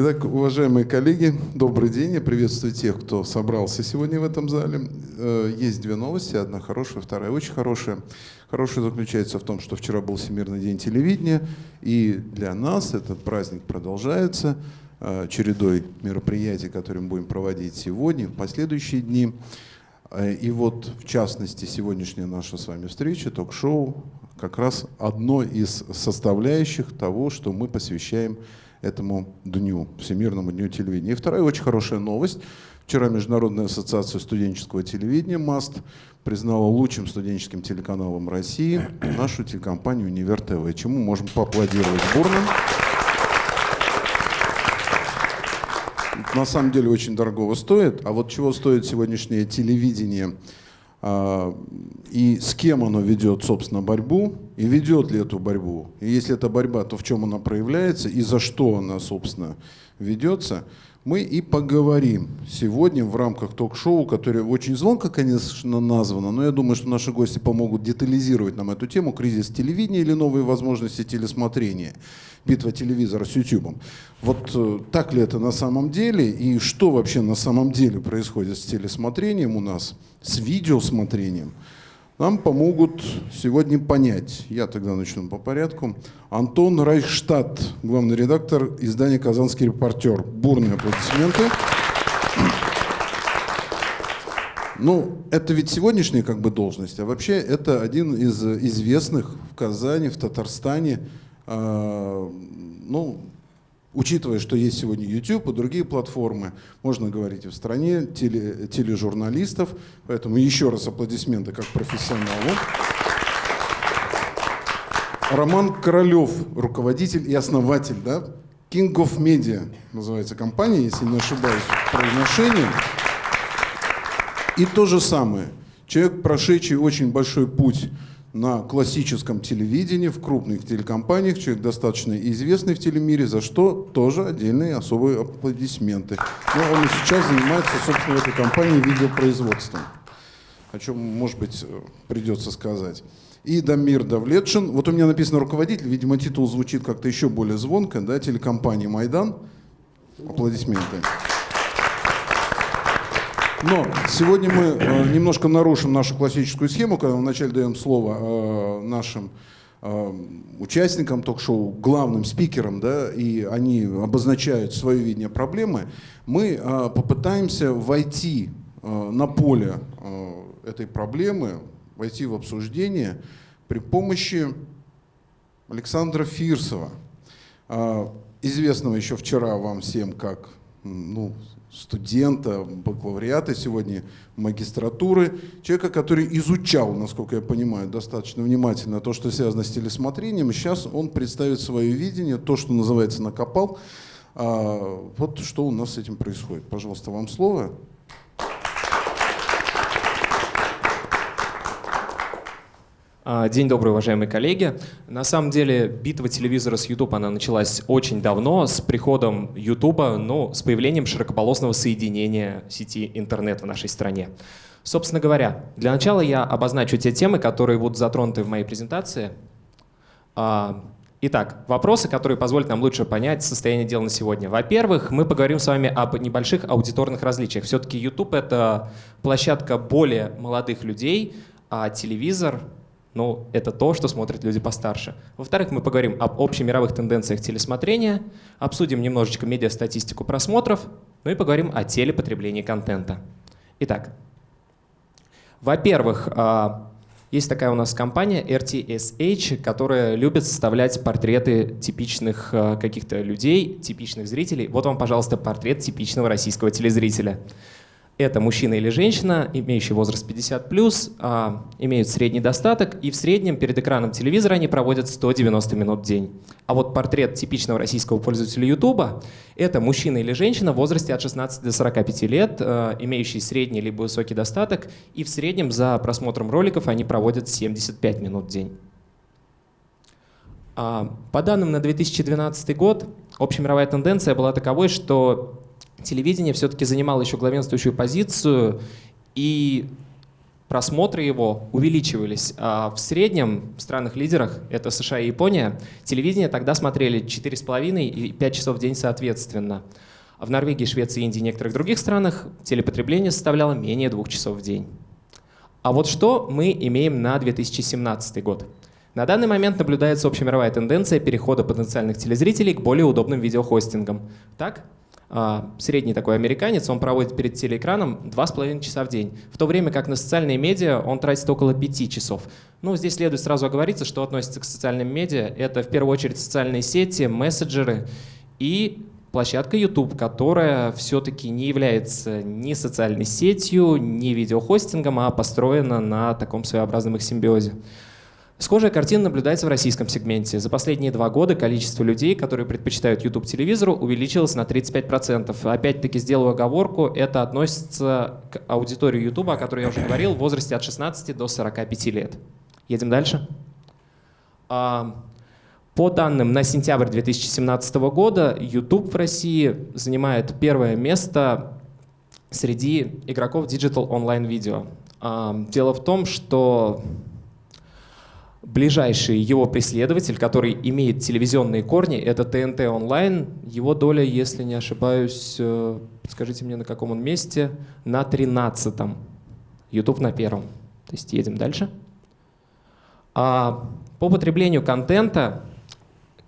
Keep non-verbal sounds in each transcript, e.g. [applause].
Итак, уважаемые коллеги, добрый день. Я приветствую тех, кто собрался сегодня в этом зале. Э, есть две новости, одна хорошая, вторая очень хорошая. Хорошая заключается в том, что вчера был Всемирный день телевидения, и для нас этот праздник продолжается э, чередой мероприятий, которые мы будем проводить сегодня, в последующие дни. Э, и вот, в частности, сегодняшняя наша с вами встреча, ток-шоу, как раз одно из составляющих того, что мы посвящаем этому дню, Всемирному дню телевидения. И вторая очень хорошая новость. Вчера Международная ассоциация студенческого телевидения МАСТ признала лучшим студенческим телеканалом России [clears throat] нашу телекомпанию «Универ ТВ», чему можем поаплодировать бурно. На самом деле очень дорогого стоит. А вот чего стоит сегодняшнее телевидение – и с кем оно ведет, собственно, борьбу, и ведет ли эту борьбу. И если это борьба, то в чем она проявляется, и за что она, собственно, ведется, мы и поговорим сегодня в рамках ток-шоу, которое очень звонко, конечно, названо, но я думаю, что наши гости помогут детализировать нам эту тему. «Кризис телевидения» или новые возможности телесмотрения битва телевизора с YouTube. Вот э, так ли это на самом деле? И что вообще на самом деле происходит с телесмотрением у нас, с видеосмотрением, нам помогут сегодня понять. Я тогда начну по порядку. Антон Райхштадт, главный редактор издания «Казанский репортер». Бурные аплодисменты. Ну, это ведь сегодняшняя как бы должность, а вообще это один из известных в Казани, в Татарстане а, ну, учитывая, что есть сегодня YouTube и другие платформы, можно говорить и в стране теле, тележурналистов, поэтому еще раз аплодисменты как профессионалу. Роман Королев, руководитель и основатель, да, King of Media называется компания, если не ошибаюсь в произношении. И то же самое. Человек, прошедший очень большой путь на классическом телевидении, в крупных телекомпаниях, человек достаточно известный в телемире, за что тоже отдельные особые аплодисменты. Но он и сейчас занимается, собственно, в этой компании видеопроизводством, о чем, может быть, придется сказать. И Дамир Давлетшин, вот у меня написано руководитель, видимо, титул звучит как-то еще более звонко, да, телекомпании «Майдан». Аплодисменты. Но сегодня мы э, немножко нарушим нашу классическую схему, когда мы вначале даем слово э, нашим э, участникам ток-шоу, главным спикерам, да, и они обозначают свое видение проблемы, мы попытаемся войти на поле этой проблемы, войти в обсуждение при помощи Александра Фирсова, известного еще вчера вам всем как ну, студента, бакалавриата, сегодня магистратуры, человека, который изучал, насколько я понимаю, достаточно внимательно то, что связано с телесмотрением. Сейчас он представит свое видение, то, что называется «накопал». А, вот что у нас с этим происходит. Пожалуйста, вам слово. День добрый, уважаемые коллеги. На самом деле битва телевизора с YouTube она началась очень давно, с приходом YouTube, ну, с появлением широкополосного соединения сети интернет в нашей стране. Собственно говоря, для начала я обозначу те темы, которые будут затронуты в моей презентации. А, итак, вопросы, которые позволят нам лучше понять состояние дел на сегодня. Во-первых, мы поговорим с вами об небольших аудиторных различиях. Все-таки YouTube — это площадка более молодых людей, а телевизор ну, это то, что смотрят люди постарше. Во-вторых, мы поговорим об общемировых тенденциях телесмотрения, обсудим немножечко медиастатистику просмотров, ну и поговорим о телепотреблении контента. Итак, во-первых, а, есть такая у нас компания RTSH, которая любит составлять портреты типичных а, каких-то людей, типичных зрителей. Вот вам, пожалуйста, портрет типичного российского телезрителя. Это мужчина или женщина, имеющий возраст 50+, а, имеют средний достаток, и в среднем перед экраном телевизора они проводят 190 минут в день. А вот портрет типичного российского пользователя YouTube — это мужчина или женщина в возрасте от 16 до 45 лет, а, имеющий средний либо высокий достаток, и в среднем за просмотром роликов они проводят 75 минут в день. А, по данным на 2012 год, общемировая тенденция была таковой, что телевидение все-таки занимало еще главенствующую позицию, и просмотры его увеличивались. А в среднем в странах-лидерах, это США и Япония, телевидение тогда смотрели 4,5 и 5 часов в день соответственно. А в Норвегии, Швеции, Индии и некоторых других странах телепотребление составляло менее двух часов в день. А вот что мы имеем на 2017 год? На данный момент наблюдается общемировая тенденция перехода потенциальных телезрителей к более удобным видеохостингам. Так, средний такой американец, он проводит перед телеэкраном 2,5 часа в день, в то время как на социальные медиа он тратит около 5 часов. Ну, здесь следует сразу оговориться, что относится к социальным медиа. Это в первую очередь социальные сети, мессенджеры и площадка YouTube, которая все-таки не является ни социальной сетью, ни видеохостингом, а построена на таком своеобразном их симбиозе. Схожая картина наблюдается в российском сегменте. За последние два года количество людей, которые предпочитают YouTube-телевизору, увеличилось на 35%. Опять-таки сделаю оговорку, это относится к аудитории YouTube, о которой я уже говорил, в возрасте от 16 до 45 лет. Едем дальше. А, по данным на сентябрь 2017 года, YouTube в России занимает первое место среди игроков Digital Online Video. Дело в том, что ближайший его преследователь, который имеет телевизионные корни, это ТНТ онлайн. Его доля, если не ошибаюсь, э, скажите мне, на каком он месте, на 13-м. YouTube на первом. То есть едем дальше. А по потреблению контента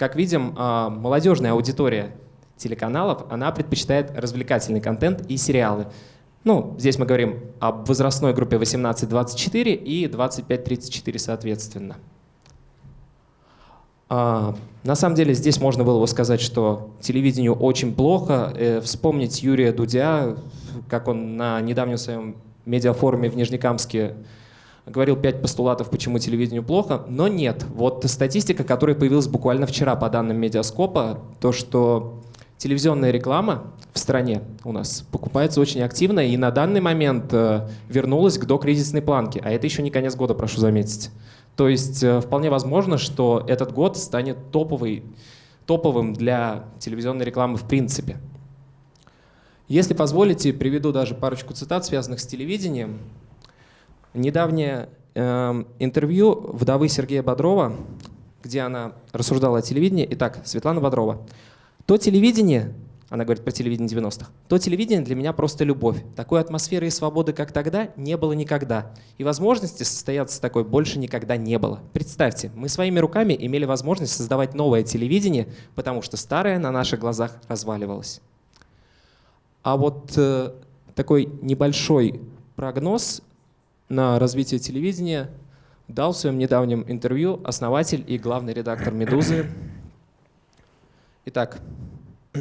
как видим, а, молодежная аудитория телеканалов, она предпочитает развлекательный контент и сериалы. Ну, здесь мы говорим об возрастной группе 18-24 и 25-34 соответственно. А, на самом деле здесь можно было бы сказать, что телевидению очень плохо. Э, вспомнить Юрия Дудя, как он на недавнем своем медиафоруме в Нижнекамске говорил пять постулатов, почему телевидению плохо, но нет. Вот статистика, которая появилась буквально вчера по данным Медиаскопа, то, что телевизионная реклама в стране у нас покупается очень активно и на данный момент э, вернулась к докризисной планке, а это еще не конец года, прошу заметить. То есть э, вполне возможно, что этот год станет топовый, топовым для телевизионной рекламы в принципе. Если позволите, приведу даже парочку цитат, связанных с телевидением. Недавнее э, интервью вдовы Сергея Бодрова, где она рассуждала о телевидении. Итак, Светлана Бодрова. То телевидение, она говорит про телевидение 90-х, то телевидение для меня просто любовь. Такой атмосферы и свободы, как тогда, не было никогда. И возможности состояться такой больше никогда не было. Представьте, мы своими руками имели возможность создавать новое телевидение, потому что старое на наших глазах разваливалось. А вот э, такой небольшой прогноз на развитие телевидения дал в своем недавнем интервью основатель и главный редактор «Медузы». Итак, [clears throat]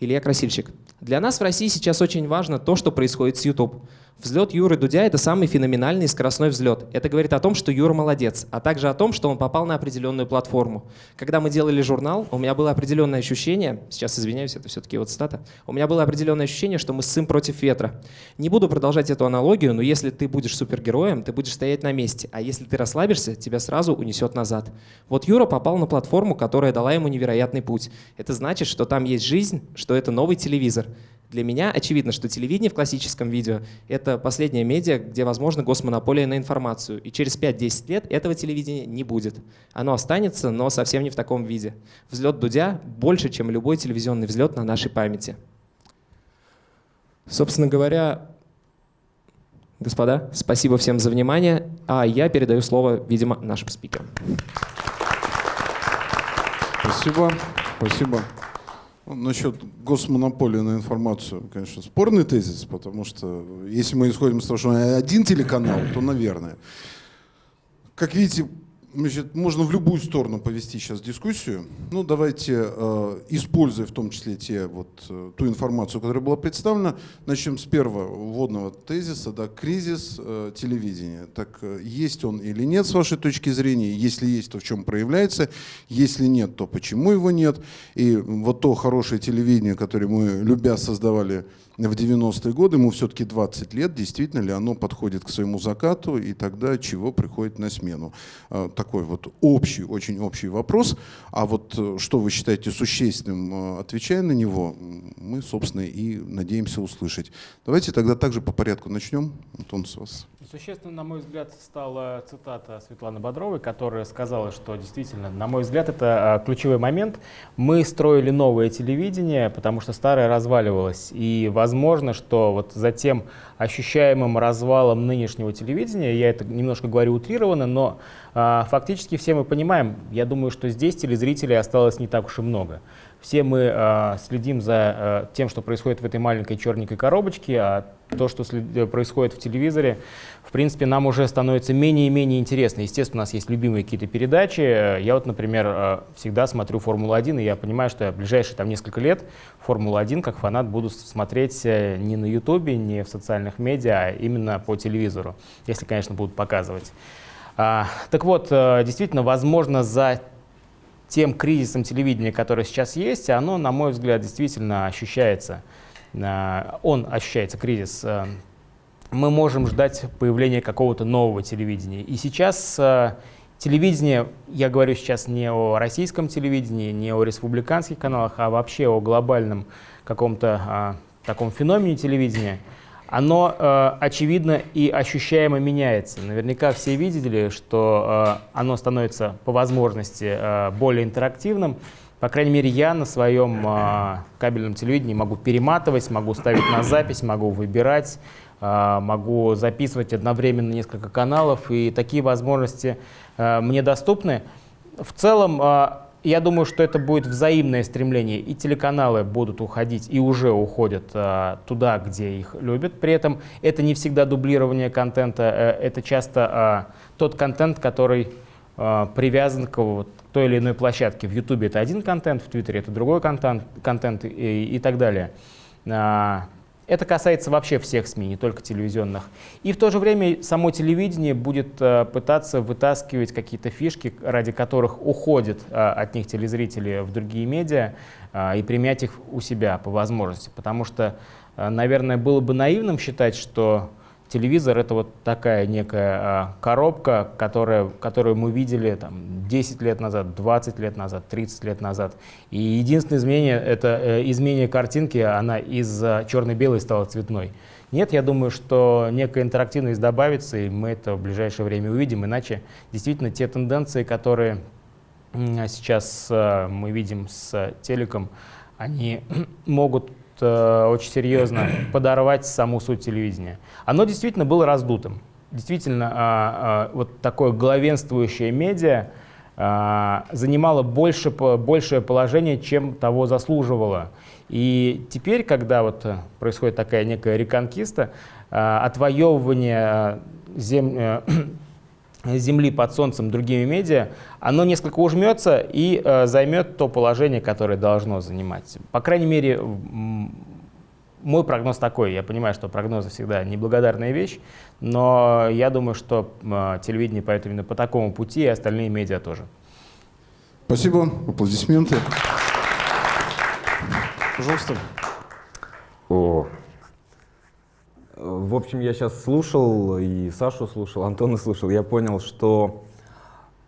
Илья Красильщик. Для нас в России сейчас очень важно то, что происходит с YouTube. Взлет Юры Дудя — это самый феноменальный скоростной взлет. Это говорит о том, что Юра молодец, а также о том, что он попал на определенную платформу. Когда мы делали журнал, у меня было определенное ощущение, сейчас извиняюсь, это все-таки вот цитата, у меня было определенное ощущение, что мы ссым против ветра. Не буду продолжать эту аналогию, но если ты будешь супергероем, ты будешь стоять на месте, а если ты расслабишься, тебя сразу унесет назад. Вот Юра попал на платформу, которая дала ему невероятный путь. Это значит, что там есть жизнь, что это новый телевизор. Для меня очевидно, что телевидение в классическом видео — это последняя медиа, где возможна госмонополия на информацию. И через 5-10 лет этого телевидения не будет. Оно останется, но совсем не в таком виде. Взлет Дудя больше, чем любой телевизионный взлет на нашей памяти. Собственно говоря, господа, спасибо всем за внимание. А я передаю слово, видимо, нашим спикерам. Спасибо. Спасибо. Ну, насчет госмонополии на информацию, конечно, спорный тезис, потому что если мы исходим из того, что один телеканал, то, наверное. Как видите, Значит, можно в любую сторону повести сейчас дискуссию. Ну, давайте, э, используя в том числе те, вот, э, ту информацию, которая была представлена, начнем с первого вводного тезиса, да, кризис э, телевидения. Так, есть он или нет с вашей точки зрения? Если есть, то в чем проявляется? Если нет, то почему его нет? И вот то хорошее телевидение, которое мы, любя, создавали в 90-е годы, ему все-таки 20 лет, действительно ли оно подходит к своему закату, и тогда чего приходит на смену. А, такой вот общий, очень общий вопрос. А вот э, что вы считаете существенным, э, отвечая на него, мы, собственно, и надеемся услышать. Давайте тогда также по порядку начнем. Антон, с вас. Существенно, на мой взгляд, стала цитата Светланы Бодровой, которая сказала, что действительно, на мой взгляд, это а, ключевой момент. Мы строили новое телевидение, потому что старое разваливалось. И возможно, что вот за тем ощущаемым развалом нынешнего телевидения, я это немножко говорю утрированно, но а, фактически все мы понимаем, я думаю, что здесь телезрителей осталось не так уж и много. Все мы э, следим за э, тем, что происходит в этой маленькой черненькой коробочке, а то, что след... происходит в телевизоре, в принципе, нам уже становится менее и менее интересно. Естественно, у нас есть любимые какие-то передачи. Я вот, например, э, всегда смотрю «Формулу-1», и я понимаю, что я в ближайшие там, несколько лет «Формулу-1» как фанат буду смотреть э, не на Ютубе, не в социальных медиа, а именно по телевизору, если, конечно, будут показывать. А, так вот, э, действительно, возможно, за тем кризисом телевидения, который сейчас есть, оно, на мой взгляд, действительно ощущается. Э, он ощущается, кризис. Э, мы можем ждать появления какого-то нового телевидения. И сейчас э, телевидение, я говорю сейчас не о российском телевидении, не о республиканских каналах, а вообще о глобальном каком-то таком феномене телевидения – оно, э, очевидно, и ощущаемо меняется. Наверняка все видели, что э, оно становится по возможности э, более интерактивным. По крайней мере, я на своем э, кабельном телевидении могу перематывать, могу ставить на запись, могу выбирать, э, могу записывать одновременно несколько каналов, и такие возможности э, мне доступны. В целом, э, я думаю, что это будет взаимное стремление, и телеканалы будут уходить, и уже уходят а, туда, где их любят. При этом это не всегда дублирование контента, а, это часто а, тот контент, который а, привязан к вот, той или иной площадке. В Ютубе это один контент, в Твиттере это другой контент, контент и, и так далее. Это касается вообще всех СМИ, не только телевизионных. И в то же время само телевидение будет э, пытаться вытаскивать какие-то фишки, ради которых уходят э, от них телезрители в другие медиа, э, и применять их у себя по возможности. Потому что, наверное, было бы наивным считать, что телевизор — это вот такая некая а, коробка, которая, которую мы видели там, 10 лет назад, 20 лет назад, 30 лет назад. И единственное изменение — это э, изменение картинки, она из черно-белой стала цветной. Нет, я думаю, что некая интерактивность добавится, и мы это в ближайшее время увидим. Иначе действительно те тенденции, которые сейчас э, мы видим с телеком, они [clears throat] могут Э, очень серьезно [clears throat] подорвать саму суть телевидения. Оно действительно было раздутым. Действительно, а, а, вот такое главенствующее медиа а, занимало больше, большее положение, чем того заслуживало. И теперь, когда вот происходит такая некая реконкиста, отвоевывание зем, э, [clears throat] Земли под Солнцем другими медиа, оно несколько ужмется и э, займет то положение, которое должно занимать. По крайней мере, мой прогноз такой. Я понимаю, что прогнозы всегда неблагодарная вещь, но я думаю, что э, телевидение пойдет именно по такому пути, и остальные медиа тоже. Спасибо. Аплодисменты. Пожалуйста. О, в общем, я сейчас слушал, и Сашу слушал, Антона слушал, я понял, что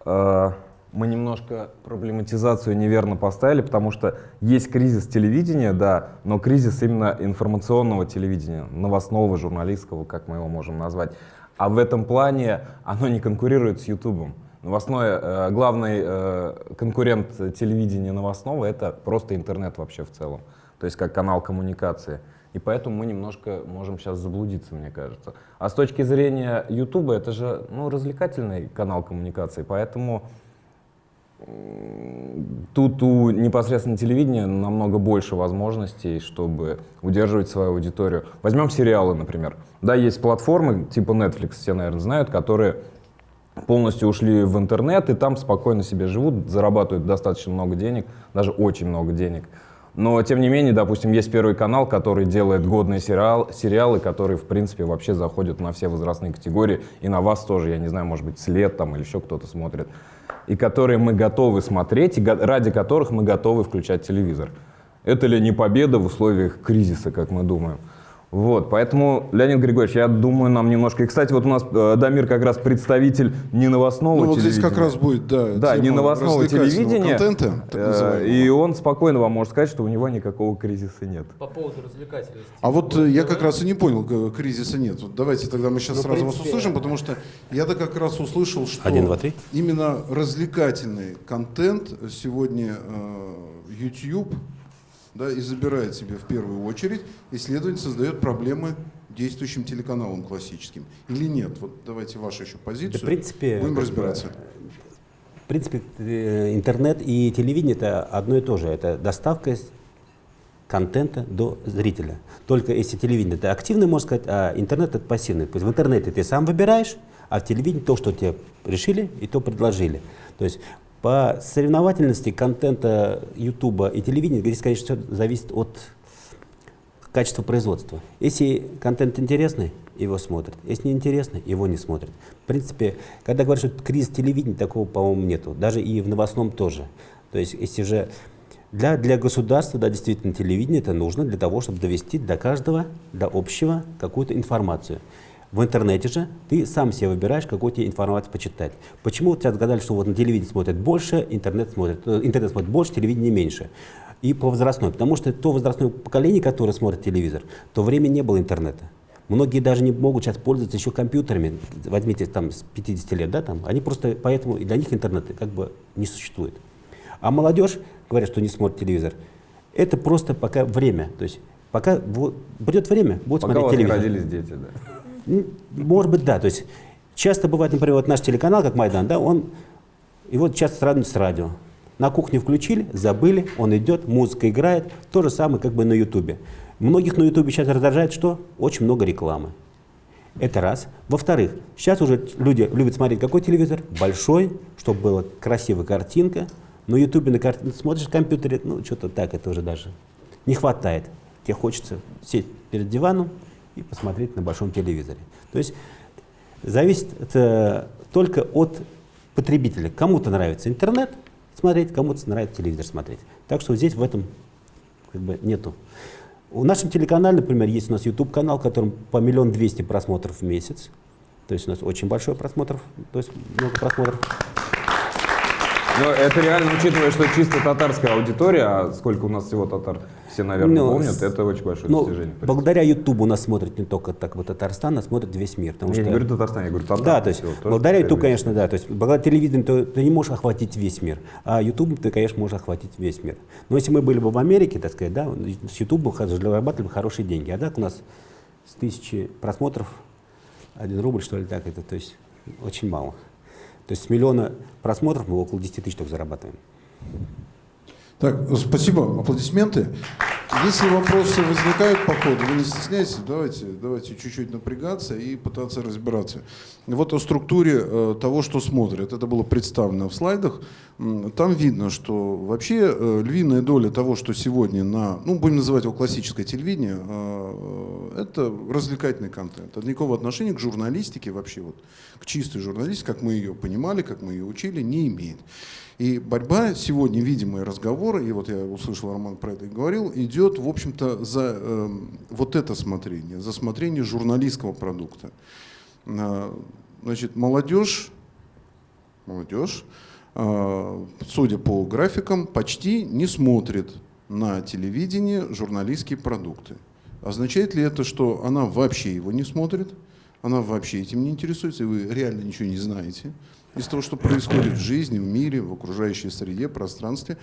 э, мы немножко проблематизацию неверно поставили, потому что есть кризис телевидения, да, но кризис именно информационного телевидения, новостного, журналистского, как мы его можем назвать. А в этом плане оно не конкурирует с Ютубом. Новостное, э, главный э, конкурент телевидения новостного — это просто интернет вообще в целом, то есть как канал коммуникации. И поэтому мы немножко можем сейчас заблудиться, мне кажется. А с точки зрения YouTube, это же ну, развлекательный канал коммуникации, поэтому тут у непосредственно телевидения намного больше возможностей, чтобы удерживать свою аудиторию. Возьмем сериалы, например. Да, есть платформы типа Netflix, все, наверное, знают, которые полностью ушли в интернет и там спокойно себе живут, зарабатывают достаточно много денег, даже очень много денег. Но, тем не менее, допустим, есть Первый канал, который делает годные сериал, сериалы, которые, в принципе, вообще заходят на все возрастные категории. И на вас тоже, я не знаю, может быть, след там или еще кто-то смотрит. И которые мы готовы смотреть, и ради которых мы готовы включать телевизор. Это ли не победа в условиях кризиса, как мы думаем? Вот, поэтому, Леонид Григорьевич, я думаю, нам немножко... И, кстати, вот у нас э, Дамир как раз представитель не новостного Ну вот телевидения. здесь как раз будет, да, Да, не тема новостного развлекательного телевидения. контента, так Э. И он спокойно вам может сказать, что у него никакого кризиса нет. По поводу развлекательности. А вот э, я как раз и не понял, к- кризиса нет. Вот давайте тогда мы сейчас Ну, сразу вас принципе, услышим, потому что я-то как раз услышал, что Один, два, три. именно развлекательный контент сегодня э, YouTube да, и забирает себе в первую очередь, и, следовательно, создает проблемы действующим телеканалам классическим. Или нет? Вот давайте вашу еще позицию. Да, в принципе, Будем разбираться. В принципе, э, интернет и телевидение это одно и то же. Это доставка контента до зрителя. Только если телевидение это активный, можно сказать, а интернет это пассивный. То есть в интернете ты сам выбираешь, а в телевидении то, что тебе решили и то предложили. То есть по соревновательности контента Ютуба и телевидения здесь, конечно, все зависит от качество производства. Если контент интересный, его смотрят. Если не интересный, его не смотрят. В принципе, когда говорят, что кризис телевидения, такого, по-моему, нету. Даже и в новостном тоже. То есть, если же для, для государства, да, действительно, телевидение это нужно для того, чтобы довести до каждого, до общего какую-то информацию. В интернете же ты сам себе выбираешь, какую тебе информацию почитать. Почему тебя отгадали, что вот на телевидении смотрят больше, интернет смотрит, э, интернет смотрит больше, телевидение меньше? И по возрастной. Потому что то возрастное поколение, которое смотрит телевизор, то время не было интернета. Многие даже не могут сейчас пользоваться еще компьютерами. Возьмите там с 50 лет, да, там, они просто, поэтому и для них интернет как бы не существует. А молодежь, говорят, что не смотрит телевизор, это просто пока время. То есть пока вот, придет время, будет Пока у смотреть вас не телевизор. родились дети, да. М, Может быть, да. То есть часто бывает, например, вот наш телеканал, как Майдан, да, он его часто сравнивают с радио. На кухне включили, забыли, он идет, музыка играет. То же самое как бы на Ютубе. Многих на Ютубе сейчас раздражает что? Очень много рекламы. Это раз. Во-вторых, сейчас уже люди любят смотреть какой телевизор? Большой, чтобы была красивая картинка. На Ютубе на картинку смотришь в компьютере, ну что-то так, это уже даже не хватает. Тебе хочется сесть перед диваном и посмотреть на большом телевизоре. То есть зависит это только от потребителя. Кому-то нравится интернет смотреть, кому-то нравится телевизор смотреть. Так что здесь в этом как бы нету. В нашем телеканале, например, есть у нас YouTube-канал, в котором по миллион двести просмотров в месяц. То есть у нас очень большой просмотров, то есть много просмотров. Но это реально, учитывая, что чисто татарская аудитория, а сколько у нас всего татар, все, наверное, Ну, помнят, это очень большое Ну, достижение. благодаря YouTube у нас смотрит не только так вот Татарстан, а смотрит весь мир. Потому Я что не говорю Татарстан, я говорю татар. Да, то есть тоже благодаря первый. конечно, да. То есть благодаря телевидению ты, ты не можешь охватить весь мир, а YouTube ты, конечно, можешь охватить весь мир. Но если мы были бы в Америке, так сказать, да, с YouTube бы зарабатывали бы хорошие деньги. А так у нас с тысячи просмотров один рубль, что ли, так это, то есть очень мало. То есть с миллиона просмотров мы около 10 тысяч только зарабатываем. Так, спасибо, аплодисменты. Если вопросы возникают по ходу, вы не стесняйтесь, давайте, давайте чуть-чуть напрягаться и пытаться разбираться. Вот о структуре э, того, что смотрят. Это было представлено в слайдах. Там видно, что вообще э, львиная доля того, что сегодня на, ну, будем называть его классическое телевидение, э, это развлекательный контент. Это никакого отношения к журналистике вообще, вот, к чистой журналистике, как мы ее понимали, как мы ее учили, не имеет. И борьба сегодня, видимые разговоры, и вот я услышал, Роман про это и говорил, идет, в общем-то, за эм, вот это смотрение, за смотрение журналистского продукта. А, Значит, молодежь, молодежь, а, судя по графикам, почти не смотрит на телевидении журналистские продукты. Означает ли это, что она вообще его не смотрит, она вообще этим не интересуется, и вы реально ничего не знаете из того, что происходит в жизни, в мире, в окружающей среде, пространстве,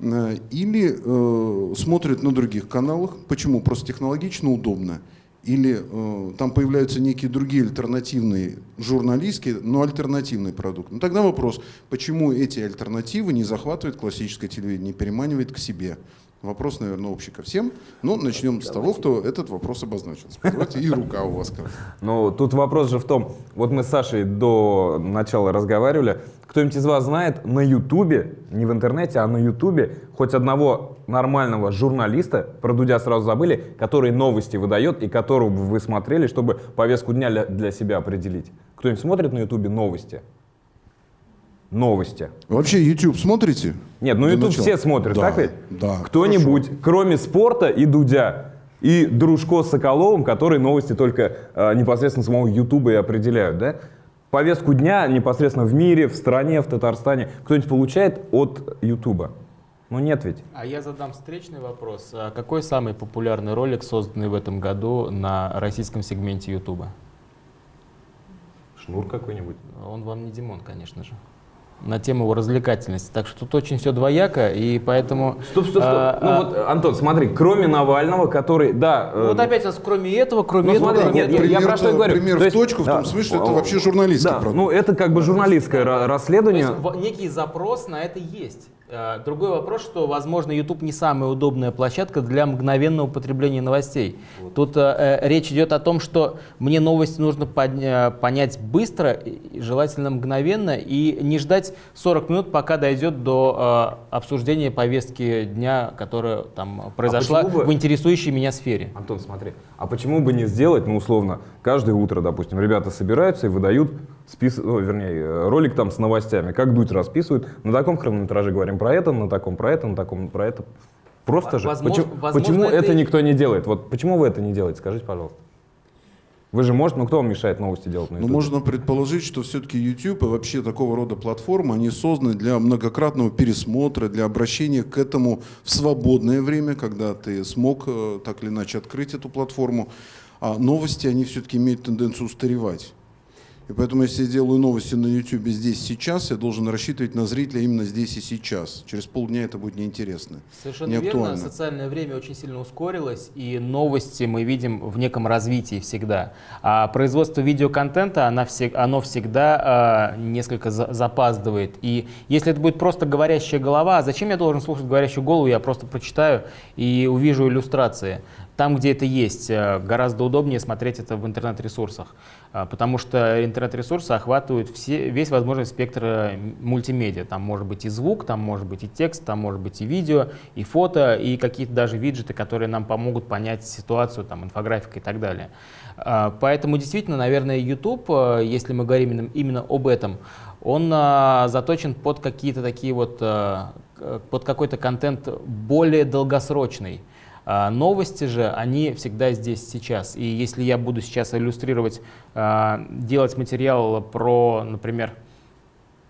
Э, или э, смотрит на других каналах. Почему? Просто технологично удобно. Или э, там появляются некие другие альтернативные журналистские, но альтернативный продукт. Ну тогда вопрос, почему эти альтернативы не захватывает классическое телевидение, не переманивает к себе? Вопрос, наверное, общий ко всем. Но начнем с того, кто этот вопрос обозначил. Давайте и рука у вас. Ну, тут вопрос же в том, вот мы с Сашей до начала разговаривали, кто-нибудь из вас знает на Ютубе, не в интернете, а на Ютубе, хоть одного нормального журналиста, про Дудя сразу забыли, который новости выдает и которого бы вы смотрели, чтобы повестку дня для, для себя определить? Кто-нибудь смотрит на Ютубе новости? Новости. Вообще YouTube смотрите? Нет, ну YouTube начала? все смотрят, Да, так ведь? Да. Кто-нибудь, кроме спорта и Дудя, И Дружко с Соколовым, которые новости только э, непосредственно самого Ютуба и определяют, да? Повестку дня непосредственно в мире, в стране, в Татарстане кто-нибудь получает от Ютуба? Ну нет ведь. А я задам встречный вопрос. А какой самый популярный ролик, созданный в этом году на российском сегменте Ютуба? Шнур какой-нибудь. Он вам не Димон, конечно же. На тему его развлекательности. Так что тут очень все двояко, и поэтому... Стоп, стоп, стоп. а, ну а, вот, Антон, смотри, кроме Навального, который, да... ну вот э, опять у нас кроме этого, кроме Ну, этого, смотри, кроме нет, этого. я- я Пример- про что говорю. пример То в есть, точку, в том да, смысле, что это вообще журналистский да, ну это как бы журналистское То расследование. есть в- некий запрос на это есть. Э, Другой вопрос, что, возможно, YouTube не самая удобная площадка для мгновенного потребления новостей. Тут э, э, речь идет о том, что мне новости нужно подня- понять быстро, желательно мгновенно, и не ждать 40 минут, пока дойдет до э, обсуждения повестки дня, которая там произошла почему бы- в интересующей меня сфере. Антон, смотри, а почему бы не сделать, ну, условно, каждое утро, допустим, ребята собираются и выдают список, ну, вернее, э, ролик там с новостями, как Дудь расписывает, на таком хронометраже говорим про это, на таком про это, на таком про это. Просто же. Возможно- почему возможно, почему это это никто не делает? Вот почему вы это не делаете? Скажите, пожалуйста. Вы же можете, ну кто вам мешает новости делать на YouTube? можно предположить, что все-таки YouTube и вообще такого рода платформы, они созданы для многократного пересмотра, для обращения к этому в свободное время, когда ты смог э, так или иначе открыть эту платформу. А новости, они все-таки имеют тенденцию устаревать. И поэтому, если я делаю новости на YouTube здесь сейчас, я должен рассчитывать на зрителя именно здесь и сейчас. Через полдня это будет неинтересно. Совершенно не верно. Социальное время очень сильно ускорилось, и новости мы видим в неком развитии всегда. А производство видеоконтента, все- оно всегда а, несколько за- запаздывает. И если это будет просто говорящая голова, а зачем я должен слушать говорящую голову? Я просто прочитаю и увижу иллюстрации. Там, где это есть, э, гораздо удобнее смотреть это в интернет-ресурсах, потому что интернет-ресурсы охватывают все, весь возможный спектр э, мультимедиа. Там может быть и звук, там может быть и текст, там может быть и видео, и фото, и какие-то даже виджеты, которые нам помогут понять ситуацию, там, инфографика и так далее. А, Поэтому действительно, наверное, YouTube, э, если мы говорим именно, об этом, он а, заточен под какие-то такие вот, а, под какой-то контент более долгосрочный. А, Новости же, они всегда здесь сейчас. И если я буду сейчас иллюстрировать, а, делать материал про, например,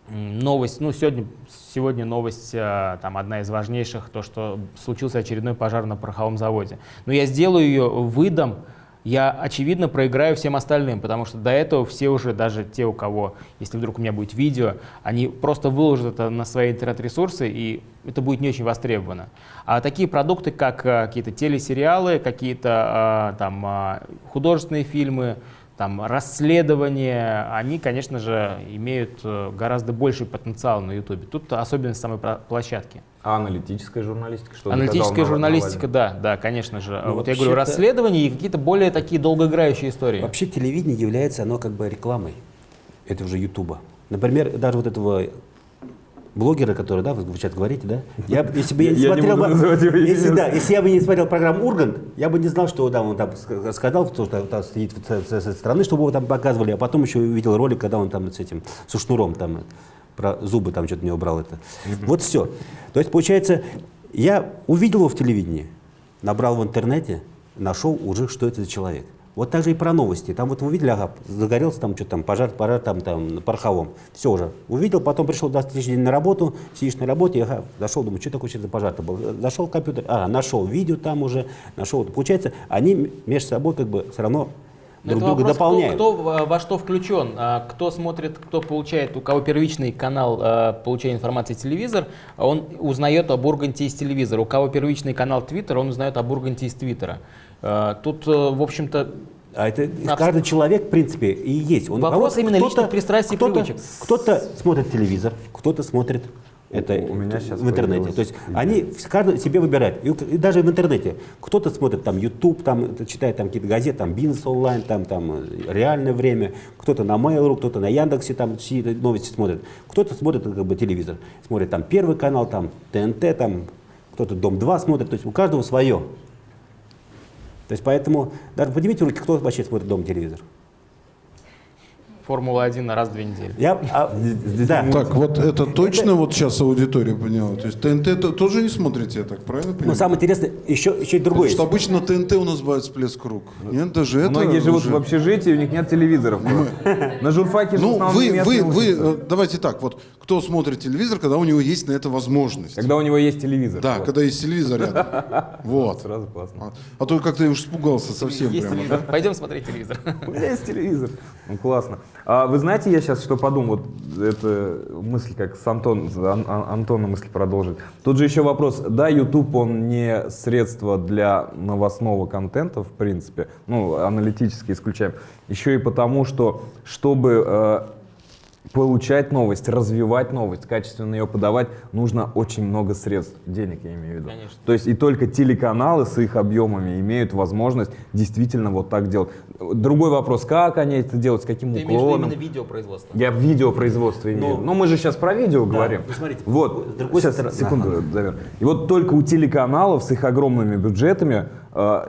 новость, ну сегодня, сегодня новость, а, там одна из важнейших, то, что случился очередной пожар на пороховом заводе. Но я сделаю ее, выдам, я, очевидно, проиграю всем остальным, потому что до этого все уже, даже те, у кого, если вдруг у меня будет видео, они просто выложат это на свои интернет-ресурсы, и это будет не очень востребовано. А такие продукты, как а, какие-то телесериалы, какие-то а, там а, художественные фильмы, там, расследования, они, конечно же, имеют э, гораздо больший потенциал на YouTube. Тут особенность самой площадки. А аналитическая журналистика? Что Аналитическая журналистика, да, да, конечно же. Ну, вот я говорю, расследования и какие-то более такие долгоиграющие истории. Вообще телевидение является, оно как бы рекламой этого же Ютуба. Например, даже вот этого блогера, который, да, вы сейчас говорите, да? Я, если бы я не Я не смотрел буду бы, если, да, если я бы не смотрел программу Ургант, я бы не знал, что там он там ск- сказал, что там, стоит с, со стороны, чтобы его там показывали, а потом еще увидел ролик, когда он там с этим, со шнуром там, э, про зубы там что-то не убрал это. Вот все. То есть, получается, я увидел его в телевидении, набрал в интернете, нашел уже, что это за человек. Вот так же и про новости. Там вот вы увидели, ага, загорелся там что-то там, пожар, пожар там, там на пороховом. Все уже. Увидел, потом пришел на следующий день на работу, сидишь на работе, ага, зашел, думаю, что такое что-то пожар-то был. Зашел в компьютер, а, нашел видео там уже, нашел. Получается, они между собой как бы все равно Но друг друга вопрос, дополняют. Кто, кто во- во что включен, а, кто смотрит, кто получает, у кого первичный канал а, получения информации телевизор, он узнает об Урганте из телевизора. У кого первичный канал Твиттер, он узнает об Урганте из Твиттера. А, Тут, э, в общем-то, А это Абсолютно. каждый человек, в принципе, и есть. Он, Вопрос а вот именно кто-то- личных пристрастий и привычек. Кто-то смотрит телевизор, кто-то смотрит это У меня сейчас в интернете. То есть они в- каждый себе выбирает. И, и даже в интернете. Кто-то смотрит там YouTube, там читает там какие-то газеты, там Бизнес онлайн, там, там э, реальное время, кто-то на Mail.ru, кто-то на Яндексе там сидит, новости смотрит. Кто-то смотрит как бы телевизор. Смотрит там Первый канал, там ТНТ, там кто-то Дом 2 смотрит. То есть у каждого свое. То есть поэтому, даже поднимите руки, кто вообще смотрит дома телевизор? Формула-1 раз в две недели. Я, а, да. Так, вот это точно вот сейчас аудитория поняла? То есть ТНТ то- тоже не смотрите, я так правильно Но понимаю? самое интересное, еще, еще и другое. Потому что обычно ТНТ у нас бывает всплеск рук. Нет, даже это Многие живут уже- в общежитии, у них нет телевизоров. [laughs] На журфаке Ну, вы, вы, вы, э, давайте так, вот кто смотрит телевизор, когда у него есть на это возможность? Когда у него есть телевизор. Да, Вот. когда есть телевизор рядом. [laughs] Вот. Сразу классно. А, а то как-то я уж испугался совсем Есть прямо. Пойдем смотреть телевизор. [laughs] У меня есть телевизор. Ну, классно. А вы знаете, я сейчас что подумал, вот это мысль, как с Антон, Ан- Ан- Антона мысль продолжить. Тут же еще вопрос, да, YouTube, он не средство для новостного контента, в принципе, ну, аналитически исключаем, еще и потому, что, чтобы э, получать новость, развивать новость, качественно ее подавать, нужно очень много средств, денег я имею в виду. Конечно. То есть и только телеканалы с их объемами имеют возможность действительно вот так делать. Другой вопрос, как они это делают, с каким Ты уклоном. именно видеопроизводство? Я в видеопроизводство имею. Но- Но мы же сейчас про видео говорим. ну, смотрите, вот, с другой сейчас, стороны- секунду, ага. Дамир. И вот только у телеканалов с их огромными бюджетами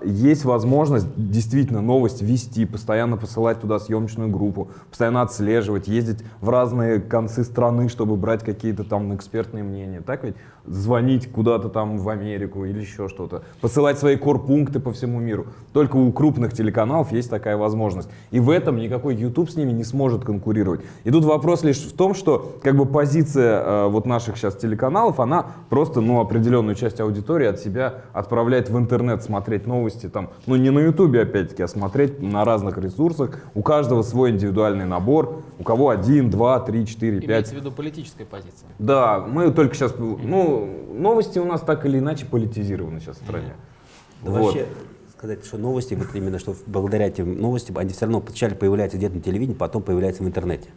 есть возможность действительно новость вести, постоянно посылать туда съемочную группу, постоянно отслеживать, ездить в разные концы страны, чтобы брать какие-то там экспертные мнения. Так ведь? Звонить куда-то там в Америку или еще что-то. Посылать свои корпункты по всему миру. Только у крупных телеканалов есть такая возможность. И в этом никакой YouTube с ними не сможет конкурировать. И тут вопрос лишь в том, что как бы позиция э, вот наших сейчас телеканалов, она просто ну, определенную часть аудитории от себя отправляет в интернет смотреть новости там, ну не на YouTube опять-таки, а смотреть на разных ресурсах. У каждого свой индивидуальный набор. У кого один, два, три, четыре, пять. Имеется в виду политическая позиция. Да, мы только сейчас, ну, новости у нас так или иначе политизированы сейчас в стране. Да Вот. Вообще сказать, что новости, вот именно что благодаря этим новостям, они все равно сначала появляются где-то на телевидении, потом появляются в интернете.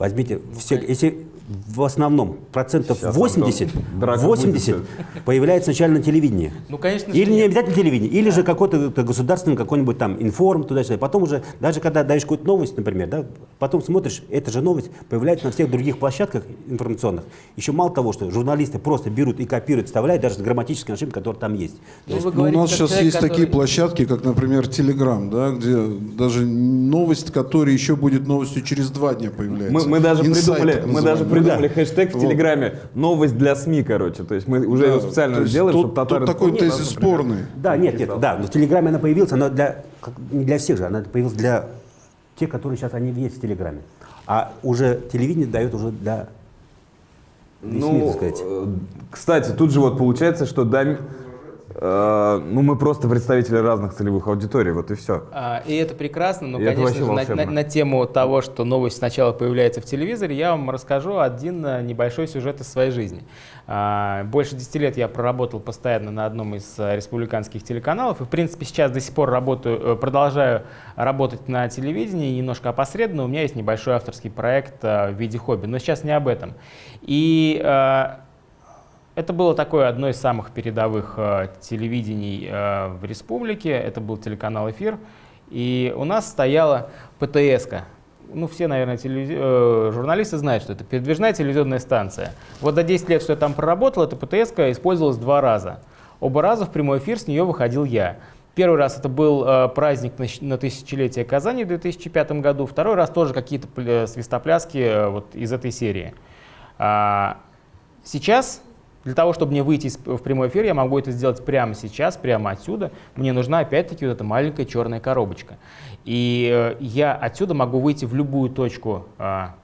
Возьмите, все, если в основном процентов Сейчас, 80, Антон, драка 80 будет. появляется сначала на телевидении. Ну, конечно Или не обязательно телевидение, или же какой-то государственный какой-нибудь там информ туда-сюда. Потом уже, даже когда даешь какую-то новость, например, да, потом смотришь, эта же новость появляется на всех других площадках информационных. Еще мало того, что журналисты просто берут и копируют, вставляют даже с грамматической ошибкой, которая там есть. Ну, вы Ну, у говорите, нас сейчас человек, есть такие который- площадки, как, например, Telegram, да, где даже новость, которая еще будет новостью через два дня появляется. Мы, мы даже Инсайт, придумали, мы даже придумали хэштег в Вот. Телеграме «Новость для СМИ», короче. То есть мы уже Да, его специально сделали, чтобы татары... Тут такой Ну, тезис да, спорный. Да, нет, нет, да, но в Телеграме она появилась, она для, как- не для всех же, она появилась для тех, которые сейчас они есть в Телеграме. А уже телевидение дает уже для весь мир, Ну, так сказать. э, кстати, тут же вот получается, что э, ну, мы просто представители разных целевых аудиторий, вот и все. А, И это прекрасно, но, И конечно же, на, волшебно. на- на тему того, что новость сначала появляется в телевизоре, я вам расскажу один э, небольшой сюжет из своей жизни. А, Больше 10 лет я проработал постоянно на одном из э, республиканских телеканалов, и, в принципе, сейчас до сих пор работаю, э, продолжаю работать на телевидении, немножко опосредованно. У меня есть небольшой авторский проект э, в виде хобби, но сейчас не об этом. И э, это было такое одно из самых передовых э, телевидений э, в республике. Это был телеканал «Эфир». И у нас стояла ПТС-ка. Ну, все, наверное, телевизи- э, журналисты знают, что это передвижная телевизионная станция. Вот за 10 лет, что я там проработал, эта ПТС-ка использовалась два раза. Оба раза в прямой эфир с нее выходил я. Первый раз это был э, праздник на, на тысячелетие Казани в 2005 году. Второй раз тоже какие-то пл- свистопляски э, вот из этой серии. А, Сейчас, для того, чтобы мне выйти из- в прямой эфир, я могу это сделать прямо сейчас, прямо отсюда. Мне нужна опять-таки вот эта маленькая черная коробочка. И э, я отсюда могу выйти в любую точку а,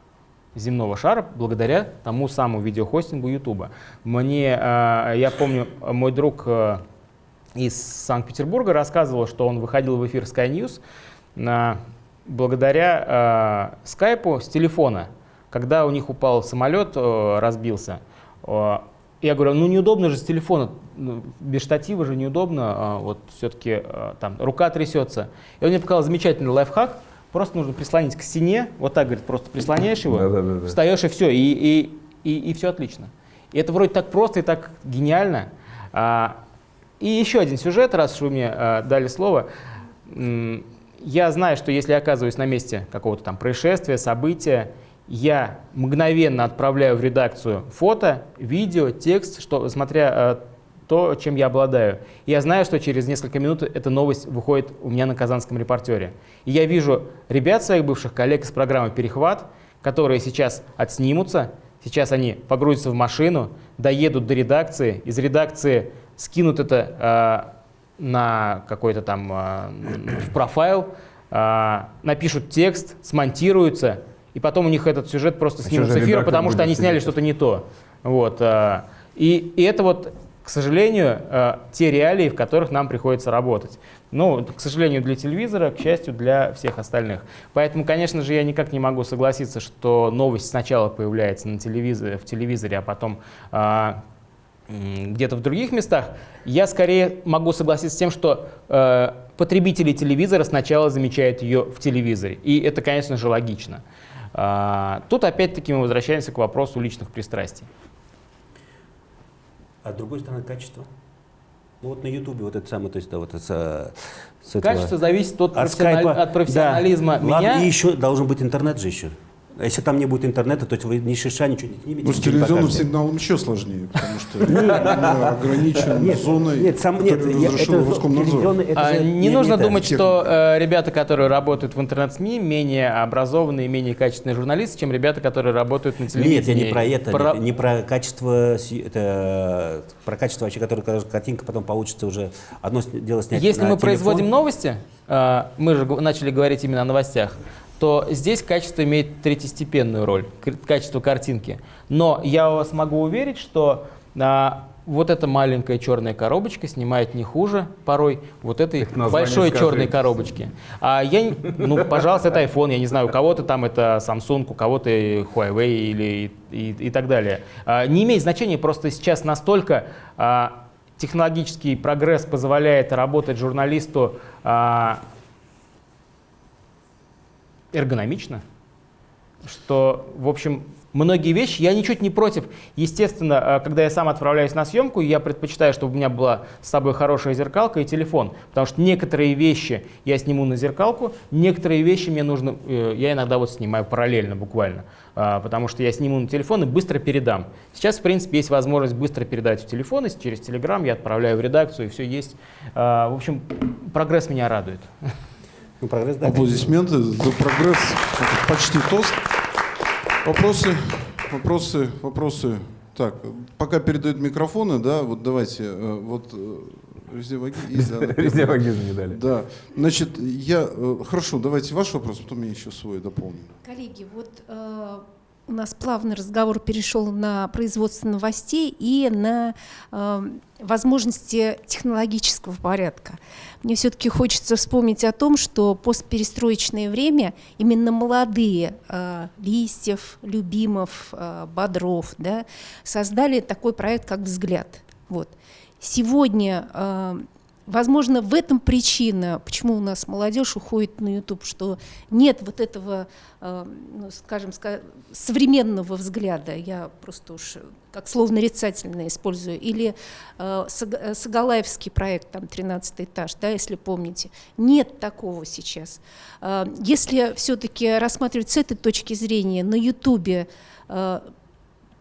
земного шара благодаря тому самому видеохостингу YouTube. Мне, а, я помню, мой друг э, из Санкт-Петербурга рассказывал, что он выходил в эфир Sky News на- благодаря э, скайпу с телефона. Когда у них упал самолет, э, разбился, э, я говорю, ну неудобно же с телефона, ну, без штатива же неудобно, а, вот все-таки там рука трясется. И он мне показал замечательный лайфхак, просто нужно прислонить к стене, вот так, говорит, просто прислоняешь его, Да-да-да-да. встаешь и все, и, и, и, и все отлично. И это вроде так просто и так гениально. А, и еще один сюжет, раз уж вы мне а, дали слово. Я знаю, что если я оказываюсь на месте какого-то там происшествия, события, я мгновенно отправляю в редакцию фото, видео, текст, что, смотря, э, то, чем я обладаю. Я знаю, что через несколько минут эта новость выходит у меня на казанском репортере. И я вижу ребят своих бывших коллег из программы «Перехват», которые сейчас отснимутся, сейчас они погрузятся в машину, доедут до редакции, из редакции скинут это э, на какой-то там э, в профайл, э, напишут текст, смонтируются, и потом у них этот сюжет просто А снимут чё с эфира, потому что они сняли что-то не то. Вот, э, и, и это вот, к сожалению, э, те реалии, в которых нам приходится работать. Ну, к сожалению, для телевизора, к счастью, для всех остальных. Поэтому, конечно же, я никак не могу согласиться, что новость сначала появляется на телевизоре, в телевизоре, а потом а, м, где-то в других местах. Я скорее могу согласиться с тем, что э, потребители телевизора сначала замечают ее в телевизоре. И это, конечно же, логично. А, тут опять-таки мы возвращаемся к вопросу личных пристрастий. А с другой стороны, качество. Ну вот на Ютубе вот это самое, то есть, да, вот это, с- с этого- Качество зависит от, от профессиональ- скайпа. от профессионализма Да. Ладно, меня. и еще должен быть интернет же еще. А если там не будет интернета, то есть вы ни шиша ничего не снимете. Ну, с телевизионным сигналом еще сложнее, потому что [laughs] ограничен Нет, зоной, нет, сам, нет, которую я- разрешил это Роскомнадзор. А, не нужно думать, что э, ребята, которые работают в интернет-СМИ, менее образованные, менее качественные журналисты, чем ребята, которые работают на телевидении. Нет, я не про это, не, про качество, про качество вообще, которое кажется, картинка потом получится уже одно дело снять Если мы производим новости, э, мы же начали говорить именно о новостях, то здесь качество имеет третьестепенную роль, качество картинки. Но я вас могу уверить, что а, вот эта маленькая черная коробочка снимает не хуже порой вот этой большой скажи. черной коробочки. А я, ну, пожалуйста, это iPhone, я не знаю, у кого-то там это Samsung, у кого-то Huawei или и, и так далее. А, не имеет значения, просто сейчас настолько а, технологический прогресс позволяет работать журналисту а, эргономично, что, в общем, многие вещи, я ничуть не против. Естественно, а, когда я сам отправляюсь на съемку, я предпочитаю, чтобы у меня была с собой хорошая зеркалка и телефон, потому что некоторые вещи я сниму на зеркалку, некоторые вещи мне нужно, э, я иногда вот снимаю параллельно буквально, а, потому что я сниму на телефон и быстро передам. Сейчас, в принципе, есть возможность быстро передать в телефон, и через Telegram я отправляю в редакцию, и все есть. В общем, прогресс меня радует. [laughs] Ну, прогресс, да, Аплодисменты за прогресс. Это почти тост. Вопросы, вопросы, вопросы. Так, пока передают микрофоны, да, вот давайте, э, вот везде ваги есть, да, [laughs] Везде написано. вагизм не дали. Да, значит, я, э, хорошо, давайте ваш вопрос, потом я еще свой дополню. Коллеги, вот э, у нас плавный разговор перешел на производство новостей и на э, возможности технологического порядка. Мне все-таки хочется вспомнить о том, что постперестроечное время именно молодые э, Листьев, Любимов, э, Бодров да, создали такой проект, как «Взгляд». Вот. Сегодня э, Возможно, в этом причина, почему у нас молодежь уходит на YouTube, что нет вот этого, э, ну, скажем, ска- современного взгляда. Я просто уж как слово нарицательное использую. Или э, э, Сагалаевский проект, там, 13 этаж, да, если помните. Нет такого сейчас. Если все-таки рассматривать с этой точки зрения, на YouTube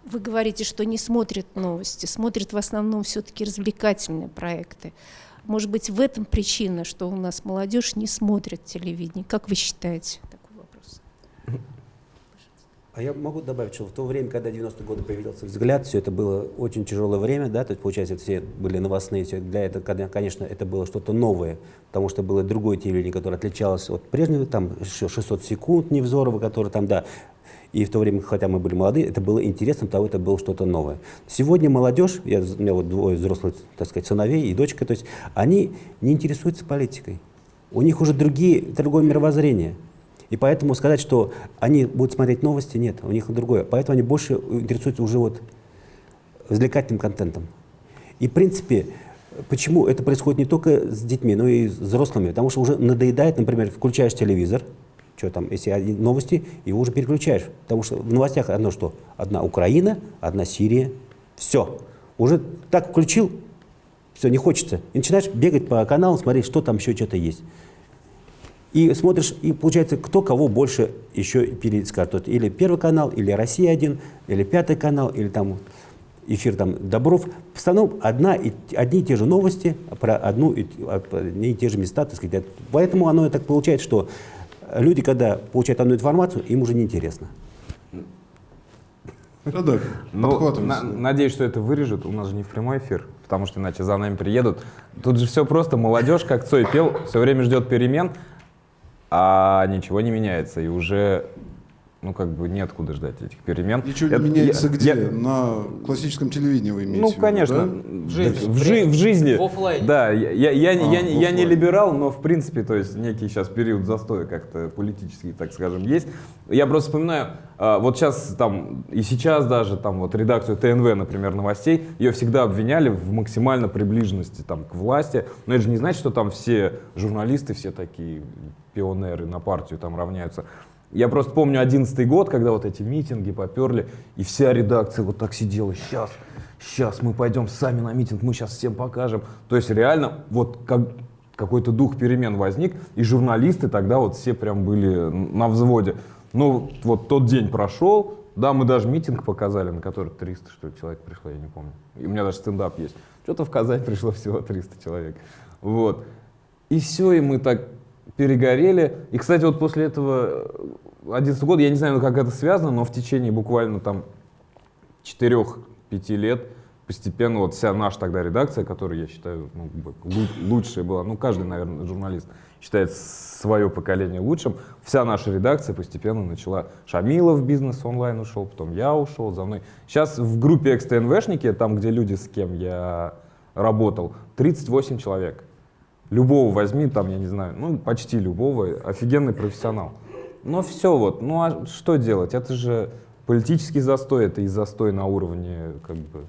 вы говорите, что не смотрят новости, смотрят в основном все-таки развлекательные проекты. Может быть, в этом причина, что у нас молодежь не смотрит телевидение. Как вы считаете? Такой вопрос. А я могу добавить, что в то время, когда 90-е годы появился взгляд, все это было очень тяжелое время, да, то есть, получается, все были новостные, все для этого, конечно, это было что-то новое, потому что было другое телевидение, которое отличалось от прежнего, там, еще 600 секунд Невзорова, который там, да, и в то время, хотя мы были молодые, это было интересно, потому что это было что-то новое. Сегодня молодежь, я, у меня вот двое взрослых, так сказать, сыновей и дочка, то есть они не интересуются политикой. У них уже другие, другое мировоззрение. И поэтому сказать, что они будут смотреть новости, нет, у них другое. Поэтому они больше интересуются уже вот развлекательным контентом. И в принципе, почему это происходит не только с детьми, но и с взрослыми? Потому что уже надоедает, например, включаешь телевизор, что там, если один- новости, его уже переключаешь. Потому что в новостях одно что? Одна Украина, одна Сирия. Все. Уже так включил, все, не хочется. И начинаешь бегать по каналам, смотреть, что там еще что-то есть. И смотришь, и получается, кто кого больше еще перескажет. Или Первый канал, или Россия-1, или Пятый канал, или там... эфир там Добров, в основном одна, и, одни и те же новости про одну и, одни и те же места, так сказать. Поэтому оно так получается, что люди, когда получают одну информацию, им уже неинтересно. Да, да, Ну, на- надеюсь, что это вырежут. У нас же не в прямой эфир, потому что иначе за нами приедут. Тут же все просто. Молодежь, как Цой пел, все время ждет перемен, а ничего не меняется. И уже, ну, как бы неоткуда ждать этих перемен. Ничего Это- не меняется я- где? я- На классическом телевидении вы имеете Ну, в виду, конечно. да? В жизни. В, жи- в жизни. В оффлайне. Да, я, я, я, А, я, я не либерал, но в принципе, то есть некий сейчас период застоя как-то политический, так скажем, есть. Я просто вспоминаю, а, вот сейчас там, и сейчас даже там вот редакцию ТНВ, например, новостей, ее всегда обвиняли в максимально приближенности там к власти. Но это же не значит, что там все журналисты, все такие пионеры на партию там равняются. Я просто помню одиннадцатый год, когда вот эти митинги поперли, и вся редакция вот так сидела, сейчас, сейчас мы пойдем сами на митинг, мы сейчас всем покажем. То есть реально вот как, какой-то дух перемен возник, и журналисты тогда вот все прям были на взводе. Ну вот тот день прошел, да, мы даже митинг показали, на который 300 что ли человек пришло, я не помню. И у меня даже стендап есть. Что-то в Казань пришло всего 300 человек. Вот. И все, и мы так перегорели. И, кстати, вот после этого 11 года, я не знаю, как это связано, но в течение буквально там 4-5 лет постепенно вот вся наша тогда редакция, которая, я считаю, ну, лучшая была, ну, каждый, наверное, журналист считает свое поколение лучшим, вся наша редакция постепенно начала. Шамилов в бизнес онлайн ушел, потом я ушел, за мной. Сейчас в группе XTNVшники, там, где люди, с кем я работал, 38 человек. Любого возьми, там, я не знаю, ну, почти любого, офигенный профессионал. Но все вот, ну а что делать? Это же политический застой, это и застой на уровне, как бы,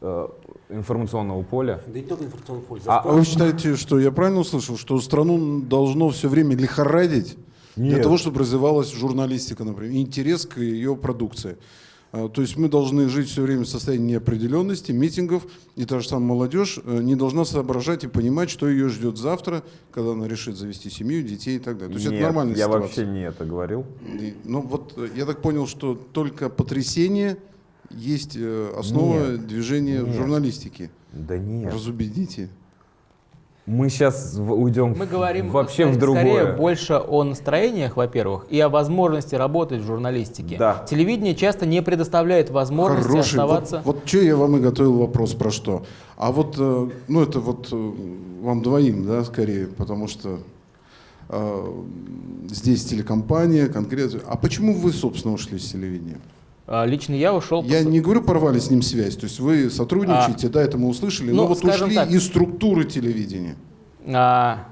э, информационного поля. Да не только информационный поле. А- А вы считаете, что я правильно услышал, что страну должно все время лихорадить для Нет. того, чтобы развивалась журналистика, например, и интерес к ее продукции? А, То есть мы должны жить все время в состоянии неопределенности, митингов, и та же самая молодежь э, не должна соображать и понимать, что ее ждет завтра, когда она решит завести семью, детей и так далее. То есть Нет, это нормальная я ситуация. вообще не это говорил. И, Ну вот э, я так понял, что только потрясение есть э, основа Нет, движения в нет. журналистике. Да нет. Разубедите. Мы сейчас уйдем Мы говорим вообще в скорее- другое. скорее больше о настроениях, во-первых, и о возможности работать в журналистике. Да. Телевидение часто не предоставляет возможности Хороший. оставаться. Вот, вот что я вам и готовил вопрос про что. А вот, э, ну это вот э, вам двоим, да, скорее, потому что э, здесь телекомпания конкретно. А почему вы, собственно, ушли с телевидения? А, Лично я ушел... Я пос- не говорю, порвали с ним связь. То есть вы сотрудничаете, да, это мы услышали, но ну, вот скажем ушли так. из структуры телевидения. А,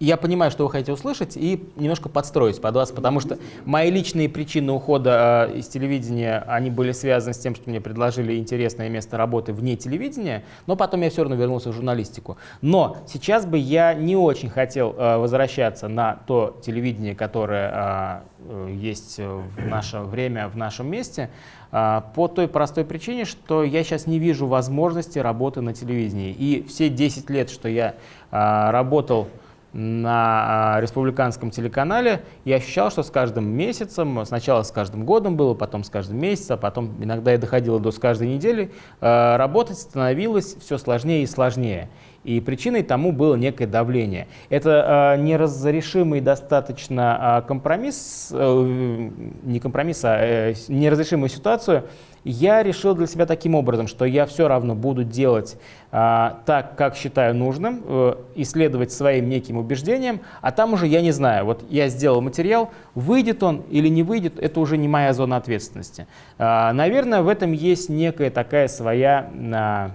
я понимаю, что вы хотите услышать, и немножко подстроюсь под вас, потому что мои личные причины ухода а, из телевидения, они были связаны с тем, что мне предложили интересное место работы вне телевидения, но потом я все равно вернулся в журналистику. Но сейчас бы я не очень хотел а, возвращаться на то телевидение, которое э, есть э, в наше время, в нашем месте, по той простой причине, что я сейчас не вижу возможности работы на телевидении. И все 10 лет, что я работал на а, республиканском телеканале, я ощущал, что с каждым месяцем, сначала с каждым годом было, потом с каждым месяцем, а потом иногда и доходило до с каждой недели, а, работать становилось все сложнее и сложнее. И причиной тому было некое давление. Это э, неразрешимый достаточно э, компромисс, э, не компромисс, а э, неразрешимую ситуацию, я решил для себя таким образом, что я все равно буду делать а, так, как считаю нужным, э, исследовать своим неким убеждениям, а там уже я не знаю. Вот я сделал материал, выйдет он или не выйдет, это уже не моя зона ответственности. А, наверное, в этом есть некая такая своя, а,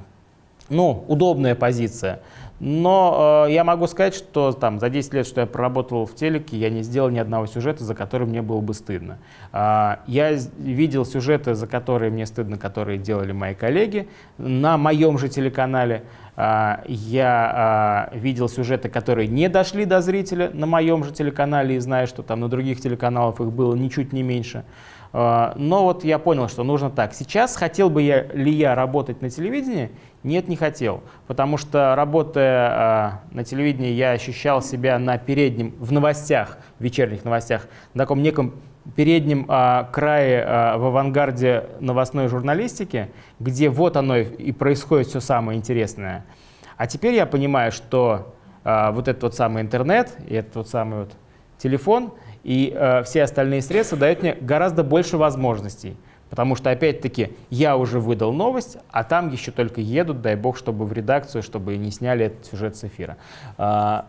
ну, удобная позиция. Но э, я могу сказать, что там за 10 лет, что я проработал в телеке, я не сделал ни одного сюжета, за который мне было бы стыдно. А, я видел сюжеты, за которые мне стыдно, которые делали мои коллеги на моем же телеканале. А, я а, видел сюжеты, которые не дошли до зрителя на моем же телеканале, и знаю, что там на других телеканалах их было ничуть не меньше. Но вот я понял, что нужно так. Сейчас хотел бы я, ли я работать на телевидении? Нет, не хотел. Потому что работая а, на телевидении, я ощущал себя на переднем, в новостях, в вечерних новостях, на таком неком переднем а, крае а, в авангарде новостной журналистики, где вот оно и происходит все самое интересное. А теперь я понимаю, что а, вот этот вот самый интернет и этот вот самый вот телефон и а, все остальные средства дают мне гораздо больше возможностей. Потому что, опять-таки, я уже выдал новость, а там еще только едут, дай бог, чтобы в редакцию, чтобы не сняли этот сюжет с эфира. А,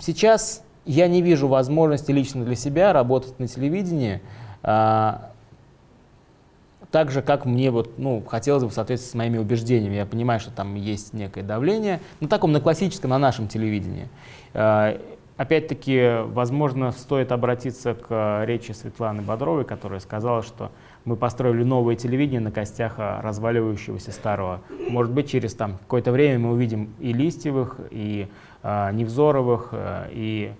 сейчас я не вижу возможности лично для себя работать на телевидении а, так же, как мне вот, ну, хотелось бы в соответствии с моими убеждениями. Я понимаю, что там есть некое давление, на таком, на классическом, на нашем телевидении. Опять-таки, возможно, стоит обратиться к речи Светланы Бодровой, которая сказала, что мы построили новое телевидение на костях а, разваливающегося старого. Может быть, через там какое-то время мы увидим и Листьевых, и э, Невзоровых, э, и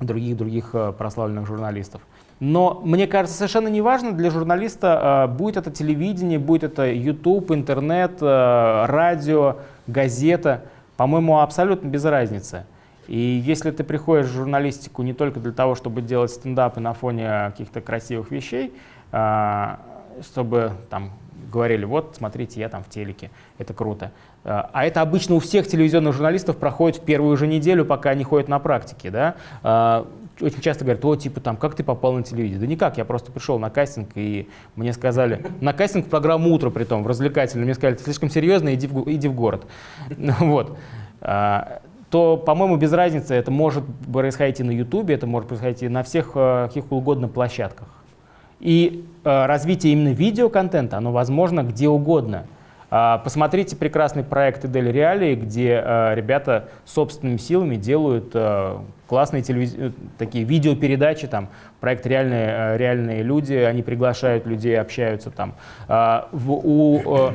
других-других э, прославленных журналистов. Но мне кажется, совершенно неважно для журналиста, э, будет это телевидение, будет это YouTube, интернет, э, радио, газета. По-моему, абсолютно без разницы. И если ты приходишь в журналистику не только для того, чтобы делать стендапы на фоне каких-то красивых вещей, а, чтобы там говорили, вот, смотрите, я там в телеке, это круто. А, а это обычно у всех телевизионных журналистов проходит в первую же неделю, пока они ходят на практике, да. А, очень часто говорят, о, типа там, как ты попал на телевидение? Да никак, я просто пришел на кастинг, и мне сказали, на кастинг программу «Утро», при том, в развлекательную, мне сказали, ты слишком серьезно, иди в, иди в город. [laughs] Вот то, по-моему, без разницы, это может происходить и на YouTube, это может происходить и на всех каких угодно площадках. И э, развитие именно видеоконтента, оно возможно где угодно. Э, посмотрите прекрасный проект Идель Реалии, где э, ребята собственными силами делают э, классные телевиз... Э, такие видеопередачи, там, проект «Реальные, э, реальные люди», они приглашают людей, общаются там. Э, в, у, э,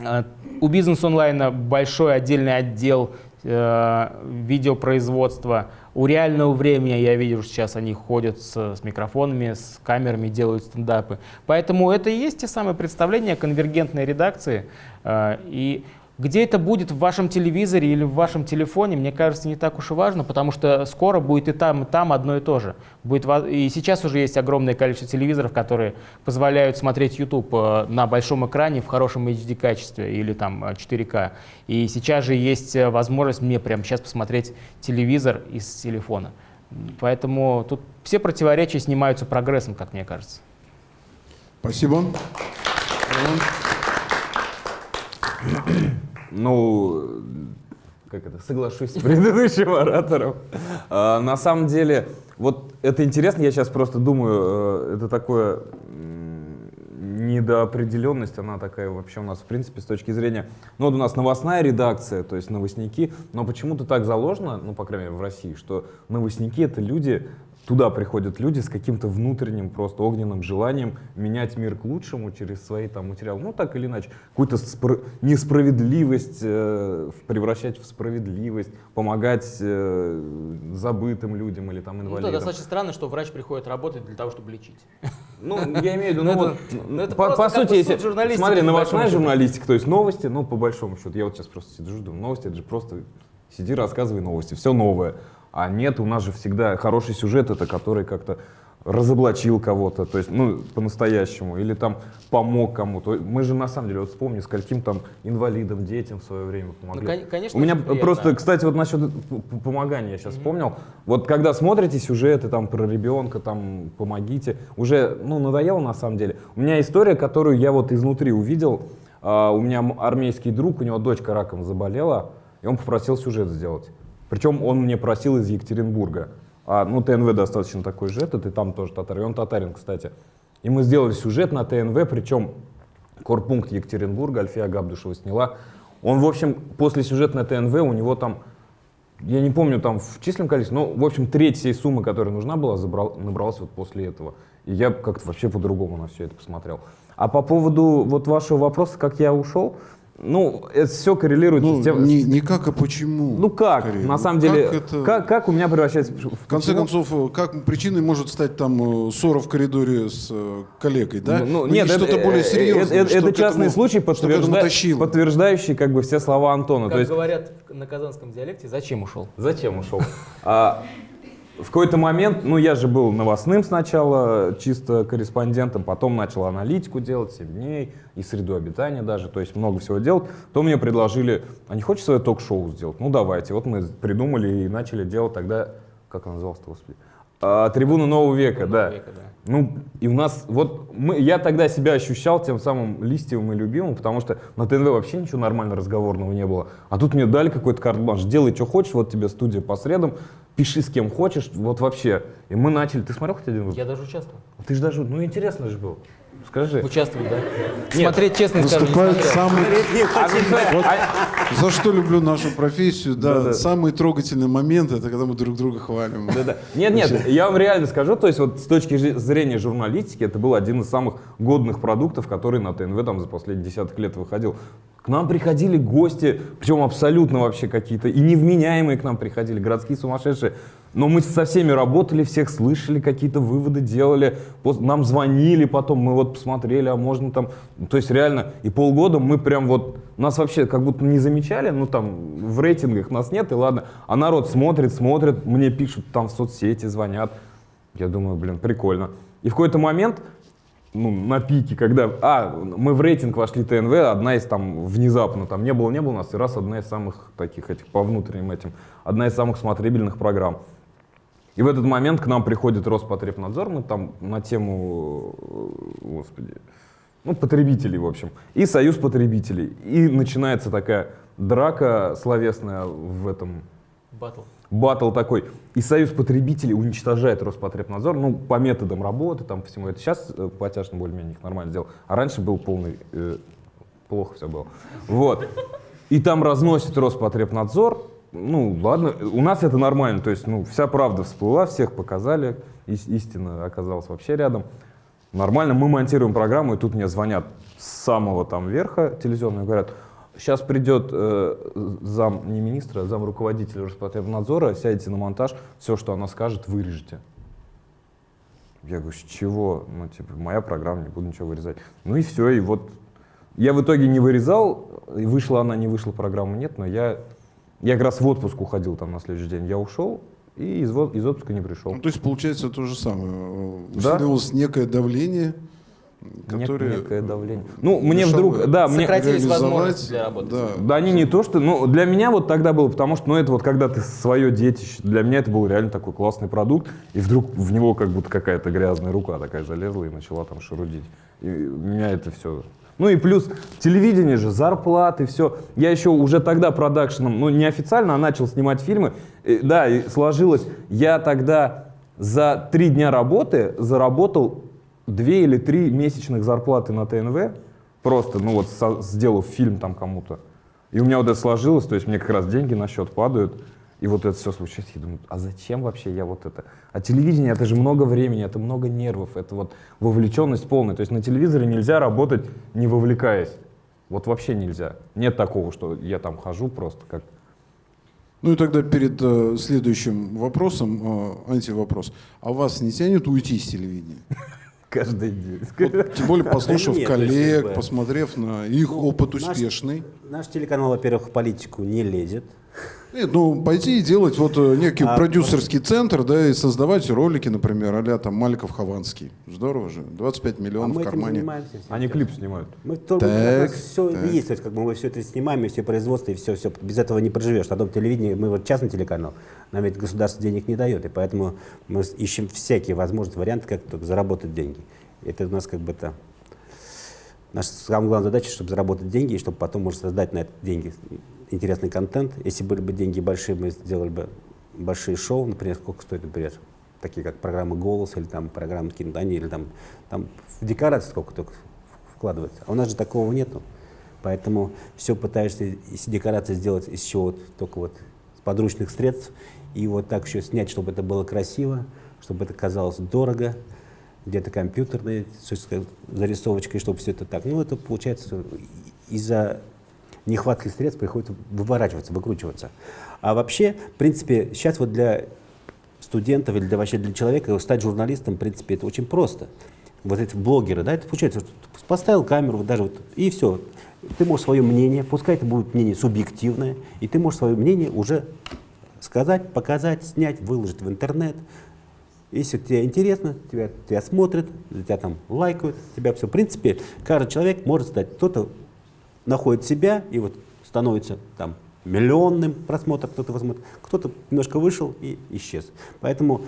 э у бизнес-онлайна большой отдельный отдел э, видеопроизводства, у реального времени я вижу, сейчас они ходят с, с микрофонами, с камерами, делают стендапы. Поэтому это и есть те самые представления конвергентной редакции. Э, и где это будет в вашем телевизоре или в вашем телефоне, мне кажется, не так уж и важно, потому что скоро будет и там, и там одно и то же. Будет, и сейчас уже есть огромное количество телевизоров, которые позволяют смотреть YouTube э, на большом экране в хорошем HD-качестве или там 4К. Э, и сейчас же есть э, возможность мне прямо сейчас посмотреть телевизор из телефона. Поэтому тут все противоречия снимаются прогрессом, как мне кажется. Спасибо. Ну, как это, соглашусь с предыдущим оратором. А, на самом деле, вот это интересно, я сейчас просто думаю, э, это такое недоопределенность, она такая вообще у нас, в принципе, с точки зрения... Ну, вот у нас новостная редакция, то есть новостники, но почему-то так заложено, ну, по крайней мере, в России, что новостники — это люди, туда приходят люди с каким-то внутренним, просто огненным желанием менять мир к лучшему через свои там материалы. Ну, так или иначе, какую-то несправедливость э, превращать в справедливость, помогать э, забытым людям или там инвалидам. Ну, это достаточно странно, что врач приходит работать для того, чтобы лечить. [laughs] Ну, я имею в виду, ну, вот, ну, по, по сути, если, смотри, новостная журналистика, то есть новости, ну, по большому счету, я вот сейчас просто сижу, думаю, новости, это же просто сиди, рассказывай новости, все новое. А нет, у нас же всегда хороший сюжет, это который как-то разоблачил кого-то, то есть, ну, по-настоящему, или там помог кому-то. Мы же, на самом деле, вот вспомни, скольким там инвалидам, детям в свое время помогли. Ну, конечно, У меня просто, кстати, вот насчет помогания я сейчас mm-hmm. вспомнил. Вот когда смотрите сюжеты там про ребенка, там, помогите, уже, ну, надоело на самом деле. У меня история, которую я вот изнутри увидел. Uh, у меня армейский друг, у него дочка раком заболела, и он попросил сюжет сделать. Причем он мне просил из Екатеринбурга. А, ну, ТНВ достаточно такой же этот, и там тоже татар. И он татарин, кстати. И мы сделали сюжет на ТНВ, причем корпункт Екатеринбурга, Альфия Габдушева сняла. Он, в общем, после сюжета на ТНВ, у него там, я не помню там в численном количестве, но, в общем, треть всей суммы, которая нужна была, забрал, набралась вот после этого. И я как-то вообще по-другому на все это посмотрел. А по поводу вот вашего вопроса, как я ушел, ну, это все коррелирует ну, с тем... Не, не как, а почему. Ну как, скорее. на самом деле, как, это... как, как у меня превращается... В конце концов, как причиной может стать там э, ссора в коридоре с э, коллегой, да? Ну, ну нет, что-то более серьезное. Это, это частный этому, случай, подтвержда... подтверждающий как бы все слова Антона. Как То есть... говорят на казанском диалекте, зачем ушел? Зачем ушел? [laughs] В какой-то момент, ну я же был новостным сначала, чисто корреспондентом, потом начал аналитику делать, 7 дней, и среду обитания даже, то есть много всего делать. То мне предложили, а не хочешь свое ток-шоу сделать? Ну давайте. Вот мы придумали и начали делать тогда, как оно называлось-то, господи? А, трибуна нового века, да. века, да. Ну, и у нас, вот мы, я тогда себя ощущал тем самым листьевым и любимым, потому что на ТНВ вообще ничего нормально разговорного не было. А тут мне дали какой-то карт-бланш, делай, что хочешь, вот тебе студия по средам, пиши с кем хочешь, вот вообще. И мы начали, ты смотрел хоть один выпуск? Я даже участвовал. Ты же даже, ну интересно же было. Скажи. Участвовал, да? Смотреть, честно скажу, Выступает смотрел. самый... А, смотри, а- За что люблю нашу профессию, да, Да-да. самый трогательный момент, это когда мы друг друга хвалим. Да-да. Нет, нет, я вам реально скажу, то есть вот с точки зрения журналистики, это был один из самых годных продуктов, который на ТНВ там за последние десяток лет выходил. К нам приходили гости, причем абсолютно вообще какие-то, и невменяемые к нам приходили, городские сумасшедшие. Но мы со всеми работали, всех слышали, какие-то выводы делали, нам звонили потом, мы вот посмотрели, а можно там... То есть реально, и полгода мы прям вот... Нас вообще как будто не замечали, ну там в рейтингах нас нет, и ладно. А народ смотрит, смотрит, мне пишут там в соцсети, звонят. Я думаю, блин, прикольно. И в какой-то момент, ну, на пике, когда, а, мы в рейтинг вошли ТНВ, одна из там, внезапно, там, не было, не было нас, и раз одна из самых таких, этих, по внутренним этим, одна из самых смотрибельных программ. И в этот момент к нам приходит Роспотребнадзор, мы там на тему, э, господи, ну, потребителей, в общем, и Союз потребителей. И начинается такая драка словесная в этом Батл. батл такой. И Союз потребителей уничтожает Роспотребнадзор, ну, по методам работы, там, всему. Это сейчас э, потяжно более-менее их нормально сделал. А раньше был полный... э, плохо все было. Вот. И там разносит Роспотребнадзор. Ну, ладно, у нас это нормально. То есть, ну, вся правда всплыла, всех показали. ис- истина оказалась вообще рядом. Нормально, мы монтируем программу, и тут мне звонят с самого там верха телевизионного и говорят, сейчас придет э, зам, не министра, а зам руководителя Роспотребнадзора, сядете на монтаж, все, что она скажет, вырежете. Я говорю, с чего? Ну, типа, моя программа, не буду ничего вырезать. Ну и все, и вот я в итоге не вырезал, и вышла она, не вышла программа, нет, но я, я как раз в отпуск уходил там на следующий день. Я ушел и из, из отпуска не пришел. Ну, то есть получается то же самое. Э, Да. Усилилось некое давление, Нек- которое... некое давление. Ну, мне вдруг, да, мне, Сократились возможности для работы. Да. Да они не то, что... Ну, для меня вот тогда было, потому что, ну, это вот когда ты свое детище, для меня это был реально такой классный продукт, и вдруг в него как будто какая-то грязная рука такая залезла и начала там шарудить. И меня это все... Ну и плюс телевидение же, зарплаты, все. Я еще уже тогда продакшеном, ну, неофициально, а начал снимать фильмы. И, да, и сложилось. Я тогда за три дня работы заработал две или три месячных зарплаты на ТНВ, просто, ну вот, со- сделав фильм там кому-то. И у меня вот это сложилось, то есть мне как раз деньги на счет падают, и вот это все случается. Я думаю, а зачем вообще я вот это? А телевидение, это же много времени, это много нервов, это вот вовлеченность полная. То есть на телевизоре нельзя работать, не вовлекаясь. Вот вообще нельзя. Нет такого, что я там хожу просто как... Ну и тогда перед э, следующим вопросом, э, антивопрос. А вас не тянет уйти с телевидения? [laughs] Каждый день. Вот, тем более послушав нет, коллег, посмотрев на их Ну, опыт наш- успешный. Наш телеканал, во-первых, в политику не лезет. Нет, ну пойти и делать вот э, некий А, продюсерский центр, да, и создавать ролики, например, а там Маликов Хованский. Здорово же. 25 А миллионов мы в этим кармане. Они клип снимают. Мы только Так, все так. есть, то есть как бы мы все это снимаем, и все производство, и все, все. Без этого не проживешь. На дом телевидения мы вот частный телеканал, нам ведь государство денег не дает, и поэтому мы ищем всякие возможности, варианты, как только заработать деньги. Это у нас как бы это наша самая главная задача, чтобы заработать деньги, и чтобы потом, может, создать на это деньги интересный контент. Если были бы деньги большие, мы сделали бы большие шоу, например, сколько стоит, например, такие как программы «Голос» или там программы «Киндани», или там, там в декорации сколько только вкладывается. А у нас же такого нету. Поэтому все пытаешься из декорации сделать из чего только вот с подручных средств. И вот так еще снять, чтобы это было красиво, чтобы это казалось дорого, где-то компьютерной зарисовочкой, чтобы все это так. Ну, это получается из-за нехватки средств приходится выворачиваться, выкручиваться. А вообще, в принципе, сейчас вот для студентов или для, вообще для человека стать журналистом, в принципе, это очень просто. Вот эти блогеры, да, это получается, ты поставил камеру, вот даже вот, и все. Ты можешь свое мнение, пускай это будет мнение субъективное, и ты можешь свое мнение уже сказать, показать, снять, выложить в интернет. Если тебе интересно, тебя, тебя смотрят, тебя там лайкают, тебя все. В принципе, каждый человек может стать, кто-то находит себя и вот становится там миллионным просмотром, кто-то посмотрит, кто-то немножко вышел и исчез. Поэтому,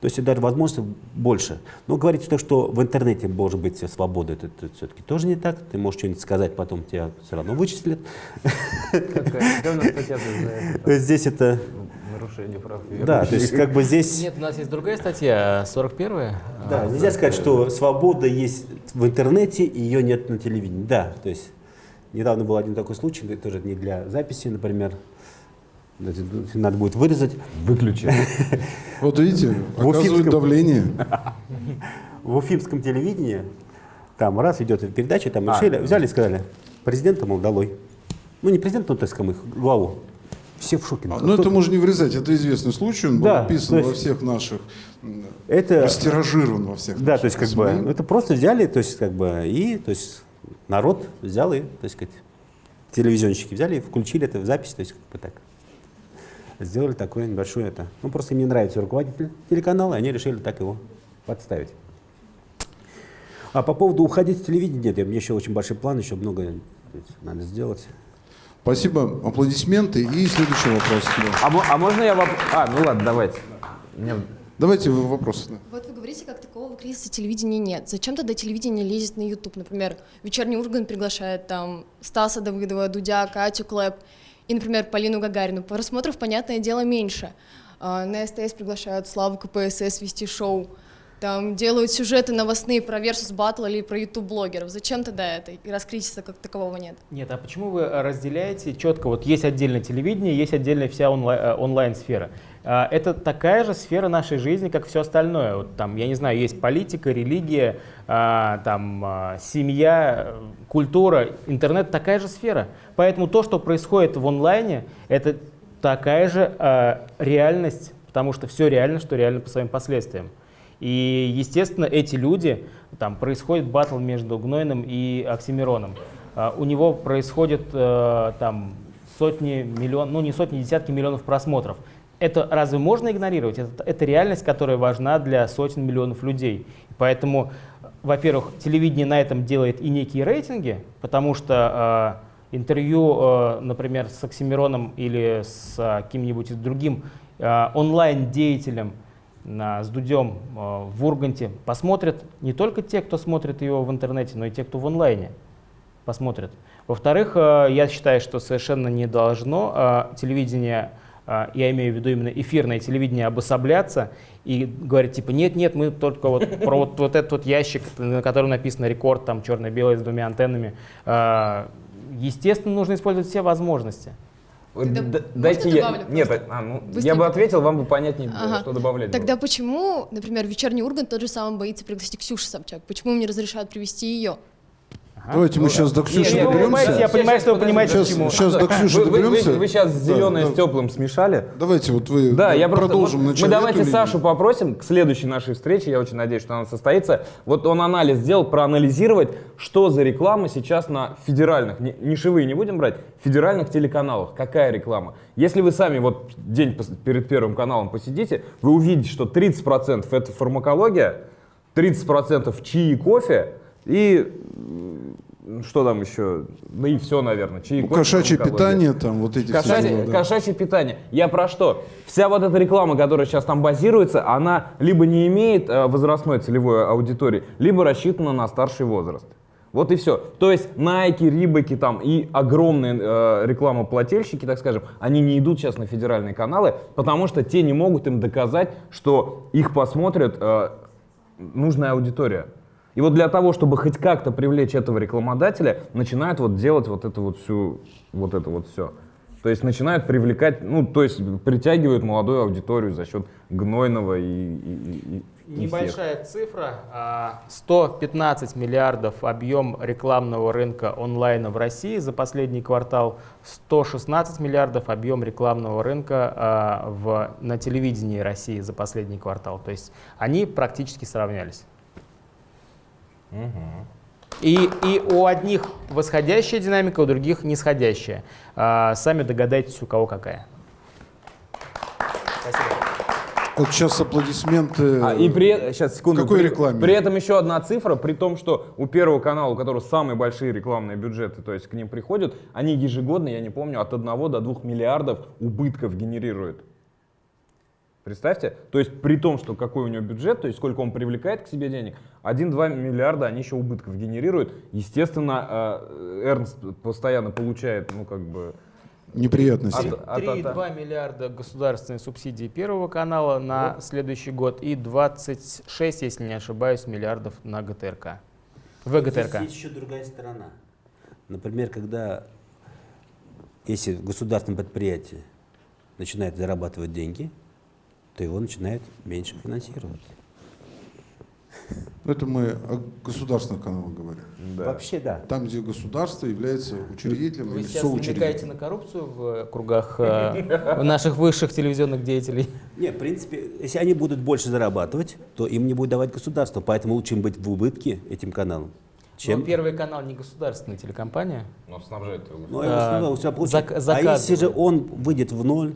то есть даже возможностей больше. Но говорить, что, что в интернете может быть свобода, это, это все-таки тоже не так. Ты можешь что-нибудь сказать, потом тебя все равно вычислят. Здесь это, Нарушение прав да, то есть как бы здесь... Нет, у нас есть другая статья, 41-я. Да, нельзя сказать, что свобода есть в интернете, и ее нет на телевидении. Да, то есть недавно был один такой случай, тоже не для записи, например, это надо будет вырезать. Выключи. [laughs] Вот видите, Уфимском- давление. [laughs] В уфимском телевидении, там раз идет передача, там А. решили, взяли и сказали, президента, мол, долой. Ну, не президента, ну, так скажем, их главу. Все в шоке. А, Ну, это можно не вырезать, это известный случай, он был Да, описан то во есть- всех наших, это, растиражирован во всех да, наших то есть, как СМИ. бы, это просто взяли, то есть, как бы, и, то есть, народ взял и, то есть, сказать, телевизионщики взяли и включили это в запись, то есть, как бы так. Сделали такое небольшое это. Ну, просто им не нравится руководитель телеканала, и они решили так его подставить. А по поводу уходить с телевидения, нет, у меня еще очень большой план, еще много надо сделать. Спасибо, аплодисменты. И следующий вопрос. А, а можно я воп... А, ну ладно, давайте. Мне- Давайте вопросы. Вот вы говорите, как такового кризиса телевидения нет. Зачем тогда телевидение лезет на YouTube? Например, вечерний Ургант приглашает там Стаса Давыдова, Дудя, Катю Клэп и, например, Полину Гагарину. Просмотров, понятное дело, меньше. А, На СТС приглашают Славу КПСС вести шоу. Там делают сюжеты новостные про Versus Battle или про YouTube-блогеров. Зачем тогда это? И раз кризиса как такового нет. Нет, а почему вы разделяете четко? Вот есть отдельное телевидение, есть отдельная вся э, онлайн-сфера. А, Это такая же сфера нашей жизни, как все остальное. Вот там, я не знаю, есть политика, религия, а, там, а, семья, культура, интернет такая же сфера. Поэтому то, что происходит в онлайне, это такая же реальность, потому что все реально, что реально по своим последствиям. И, естественно, эти люди, там происходит батл между Гнойным и Оксимироном. А, У него происходит э, там сотни миллионов, ну не сотни, десятки миллионов просмотров. Это разве можно игнорировать? Это, это реальность, которая важна для сотен миллионов людей. Поэтому, во-первых, телевидение на этом делает и некие рейтинги, потому что э, интервью, э, например, с Оксимироном или с э, каким-нибудь другим э, онлайн-деятелем с Дудем э, в Урганте посмотрят не только те, кто смотрит его в интернете, но и те, кто в онлайне посмотрят. Во-вторых, э, я считаю, что совершенно не должно э, телевидение, я имею в виду именно эфирное телевидение, обособляться и говорить типа нет-нет, мы только вот [laughs] про вот, вот этот вот ящик, на котором написано рекорд, там черно-белый с двумя антеннами. Естественно, нужно использовать все возможности. Тогда Дайте я... добавлю Нет, просто? а, ну, я бы ответил, вам бы понятнее, Ага. что добавлять. было. Тогда почему, например, вечерний Ургант тот же самый боится пригласить Ксюшу Собчак? Почему им не разрешают привести ее? Давайте мы сейчас до Нет, Ксюши нет, вы понимаете, я доберемся. понимаю, что вы понимаете, Сейчас, почему. сейчас до Ксюши Вы, вы- вы- доберемся. вы сейчас зеленое да. с теплым смешали. Давайте вот вы Да, я просто, продолжим вот начать мы давайте эту Сашу линию. попросим к следующей нашей встрече, я очень надеюсь, что она состоится. Вот он анализ сделал, проанализировать, что за реклама сейчас на федеральных, не- нишевые не будем брать, федеральных телеканалах, какая реклама. Если вы сами вот день перед первым каналом посидите, вы увидите, что 30% это фармакология, 30% чаи и кофе и что там еще, ну и все, наверное, чаи и Ну, кошачье фармакология. питание, там вот эти все Кошачье, дела, да. кошачье питание. Я про что? Вся вот эта реклама, которая сейчас там базируется, она либо не имеет э, возрастной целевой аудитории, либо рассчитана на старший возраст. Вот и все. То есть Nike, Рибаки там и огромные э, рекламоплательщики, так скажем, они не идут сейчас на федеральные каналы, потому что те не могут им доказать, что их посмотрит э, нужная аудитория. И вот для того, чтобы хоть как-то привлечь этого рекламодателя, начинают вот делать вот это вот всю, вот это вот все. То есть начинают привлекать, ну, то есть притягивают молодую аудиторию за счет гнойного и, и- и- и- и всех. Небольшая цифра. а, 115 миллиардов объем рекламного рынка онлайна в России за последний квартал, 116 миллиардов объем рекламного рынка а, в, на телевидении России за последний квартал. То есть они практически сравнялись. И, и у одних восходящая динамика, у других нисходящая. А, сами догадайтесь, у кого какая. Вот сейчас аплодисменты. А, и при сейчас секунду. Какой при, рекламе? При этом еще одна цифра, при том, что у первого канала, у которого самые большие рекламные бюджеты, то есть к ним приходят, они ежегодно, я не помню, от 1 до 2 миллиардов убытков генерируют. Представьте, то есть при том, что какой у него бюджет, то есть сколько он привлекает к себе денег, 1-2 миллиарда они еще убытков генерируют. Естественно, э, Эрнст постоянно получает, ну как бы... Неприятности. От- от- от- 3,2 миллиарда государственной субсидии Первого канала на следующий год и 26, если не ошибаюсь, миллиардов на ГТРК. ВГТРК. Здесь есть еще другая сторона. Например, когда, если государственное предприятие начинает зарабатывать деньги, то его начинает меньше финансировать. Это мы о государственных каналах говорим. Да. Вообще да. Там, где государство является учредителем Вы или сейчас намекаете на коррупцию в кругах э, [laughs] наших высших телевизионных деятелей? Не, в принципе, если они будут больше зарабатывать, то им не будет давать государство. Поэтому лучше им быть в убытке этим каналом, чем... Но Первый канал не государственная телекомпания. Ну, снабжает его. Ну, его А, основное у себя получится. зак- а если же он выйдет в ноль,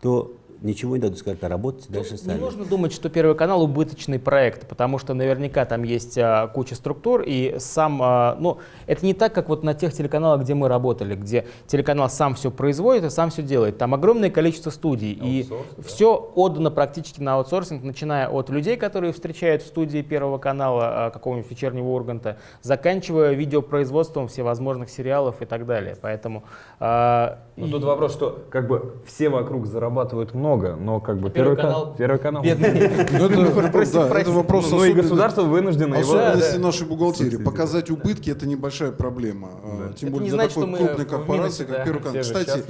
то ничего не дадут сказать, а работать дальше Не сами. нужно думать, что Первый канал убыточный проект, потому что наверняка там есть а, куча структур, и сам, а, ну, это не так, как вот на тех телеканалах, где мы работали, где телеканал сам все производит и сам все делает. Там огромное количество студий, и да. все отдано практически на аутсорсинг, начиная от людей, которые встречают в студии Первого канала а, какого-нибудь вечернего Урганта, заканчивая видеопроизводством всевозможных сериалов и так далее. Поэтому а, Но и- тут вопрос, что как бы все вокруг зарабатывают много, но как бы Первый ка- канал первый канал бедный. Ну, это, вопрос- [laughs] это вопрос Ну, ну и государство вынуждено его... Особенности нашей бухгалтерии. Показать убытки это небольшая проблема. А, Тем более для такой крупной корпорации, как. Первый канал. Кстати,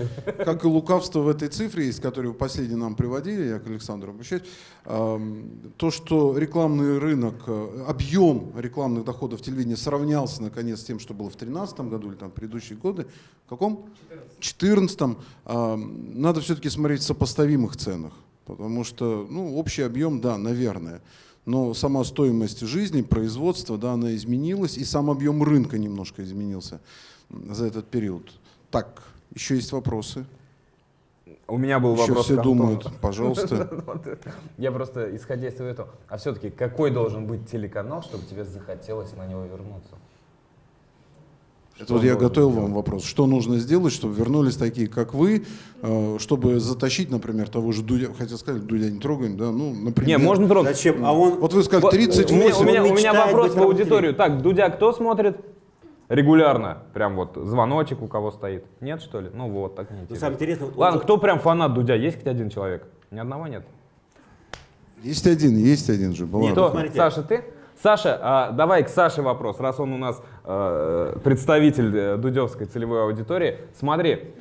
как и лукавство в этой цифре, из которой вы последний нам приводили, я к Александру обращаюсь, то, что рекламный рынок, э, объем рекламных доходов телевидения сравнялся наконец с тем, что было в 2013 году или там предыдущие годы. В каком? В 2014. Надо все-таки смотреть в сопоставимых ценах. Потому что, ну, общий объем, да, наверное. Но сама стоимость жизни, производства, да, она изменилась, и сам объем рынка немножко изменился за этот период. Так, еще есть вопросы? У меня был Еще вопрос все думают, пожалуйста. [laughs] Я просто, исходя из этого, а все-таки какой должен быть телеканал, чтобы тебе захотелось на него вернуться? Это Что вот я готовил сделать? вам вопрос. Что нужно сделать, чтобы вернулись такие, как вы, э, чтобы затащить, например, того же Дудя, хотя сказать, Дудя не трогаем, да, ну, например. Не, можно трогать. Зачем? А он... Вот вы сказали, Вот, 38. У меня, у меня- у меня вопрос в аудиторию. Так, Дудя кто смотрит? Регулярно. Прям вот звоночек у кого стоит. Нет, что ли? Ну вот, так Ну, неинтересно. самое интересное, Ладно, он- кто прям фанат Дудя? Есть хоть один человек? Ни одного нет? Есть один, есть один же. была. Нет, Кто? Саша, ты? Саша, а, давай к Саше вопрос, раз он у нас представитель э, дудевской целевой аудитории. Смотри,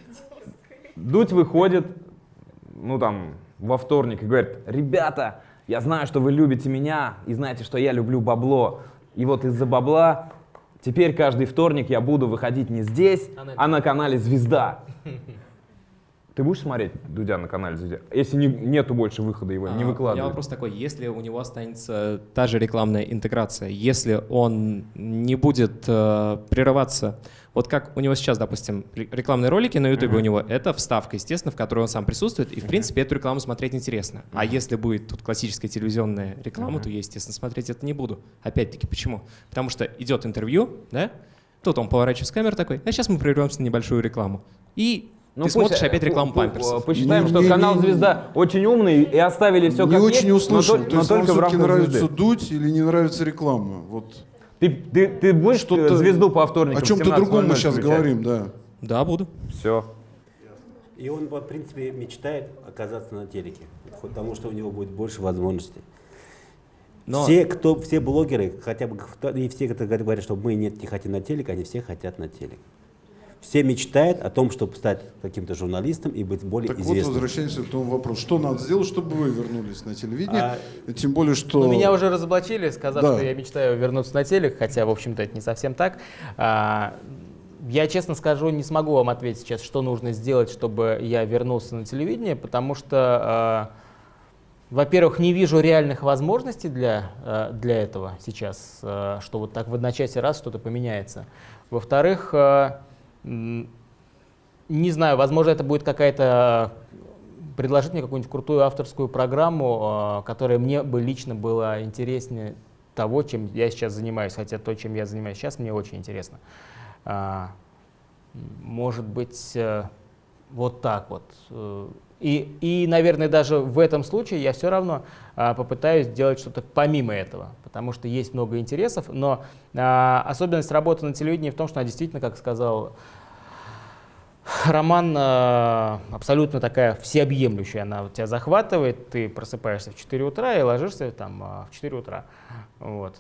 Дудь выходит, ну там, во вторник и говорит, ребята, я знаю, что вы любите меня и знаете, что я люблю бабло. И вот из-за бабла теперь каждый вторник я буду выходить не здесь, А на- а на канале «Звезда». [laughs] Ты будешь смотреть Дудя на канале «Звезда»? Если не- нету больше выхода его, не А, У меня выкладывай. вопрос такой, если у него останется та же рекламная интеграция, если он не будет э, прерываться, вот как у него сейчас, допустим, ре- рекламные ролики на YouTube у него, это вставка, естественно, в которой он сам присутствует, и в принципе эту рекламу смотреть интересно. А если будет тут классическая телевизионная реклама, то я, естественно, смотреть это не буду. Опять-таки, почему? Потому что идет интервью, да, тут он поворачивается в камеру такой, а сейчас мы прервемся на небольшую рекламу. И Ну, ты пусть, смотришь э, опять рекламу памперсов. Посчитаем, Не- что не- канал не- «Звезда» очень умный и оставили все не как очень есть, но услышал. тол- То но есть вам только в все-таки нравится «Звезды». дуть или не нравится реклама? Вот. Ты, ты, ты будешь э, «Звезду» по вторникам О чем-то другом мы сейчас говорим. говорим, да. Да, буду. Все. И он, в принципе, мечтает оказаться на телеке, потому что у него будет больше возможностей. Но Все, кто, все блогеры, хотя бы и все, кто говорят, что мы нет, не хотим на телек, они все хотят на телек. Все мечтают о том, чтобы стать каким-то журналистом и быть более Так вот, известным. возвращаемся к тому вопросу. Что надо сделать, чтобы вы вернулись на телевидение? А- Тем более, что... Ну, меня уже разоблачили, сказав, Да. что я мечтаю вернуться на телек, хотя, в общем-то, это не совсем так. А, я, честно скажу, не смогу вам ответить сейчас, что нужно сделать, чтобы я вернулся на телевидение, потому что, а, во-первых, не вижу реальных возможностей для, а, для этого сейчас, а, что вот так в одночасье раз что-то поменяется. Во-вторых, а, не знаю, возможно, это будет какая-то предложить мне какую-нибудь крутую авторскую программу, э, которая мне бы лично была интереснее того, чем я сейчас занимаюсь, хотя то, чем я занимаюсь сейчас, мне очень интересно. А, может быть, э, вот так вот. И, и, наверное, даже в этом случае я все равно а, попытаюсь сделать что-то помимо этого, потому что есть много интересов, но а, особенность работы на телевидении в том, что она действительно, как сказал Роман, а, абсолютно такая всеобъемлющая, она тебя захватывает, ты просыпаешься в 4 утра и ложишься там а, в 4 утра. Вот.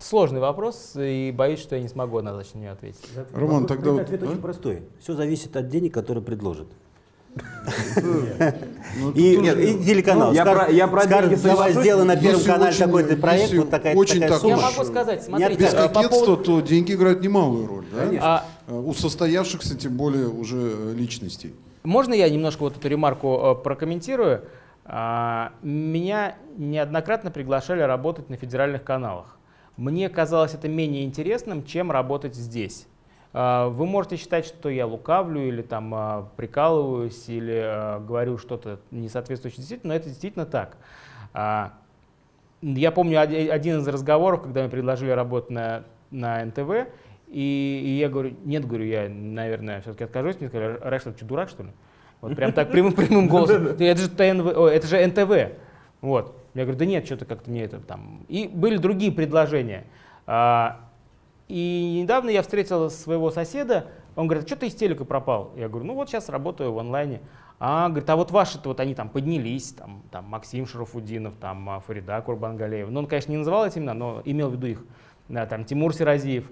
Сложный вопрос, и боюсь, что я не смогу однозначно на него ответить. Роман, Вопрос- тогда вот, Ответ а? очень простой. Все зависит от денег, которые предложат. Ну, И, телеканал. Ну, я про- деньги давай сделай на Первом канале такой-то проект, вот такая, такой Я сумма. могу сказать, смотрите, без а, кокетства, то деньги играют немалую роль. да? А, Э, У состоявшихся, тем более, уже э, личностей. Можно я немножко вот эту ремарку э, прокомментирую? А, Меня неоднократно приглашали работать на федеральных каналах. Мне казалось это менее интересным, чем работать здесь. А, Вы можете считать, что я лукавлю или там а, прикалываюсь или а, говорю что-то не соответствующее действительно, но это действительно так. Я помню оди- один из разговоров, когда мне предложили работать на, на НТВ, и, и я говорю, нет, говорю, я, наверное, все-таки откажусь. Мне сказали, Раш, ты что, дурак, что ли? Вот прям так прямым, прямым [laughs] голосом. «Да Это же, ТНВ, ой, это же НТВ. Вот. Я говорю, да нет, что-то как-то мне это там. И были другие предложения. А, И недавно я встретил своего соседа, он говорит, что ты из телека пропал? Я говорю, ну вот сейчас работаю в онлайне. А, говорит, а вот ваши-то вот они там поднялись, там, там Максим Шарафудинов, там а, Фарида Курбангалеева. Ну, он, конечно, не называл эти имена, но имел в виду их. Да, там Тимур Сиразиев.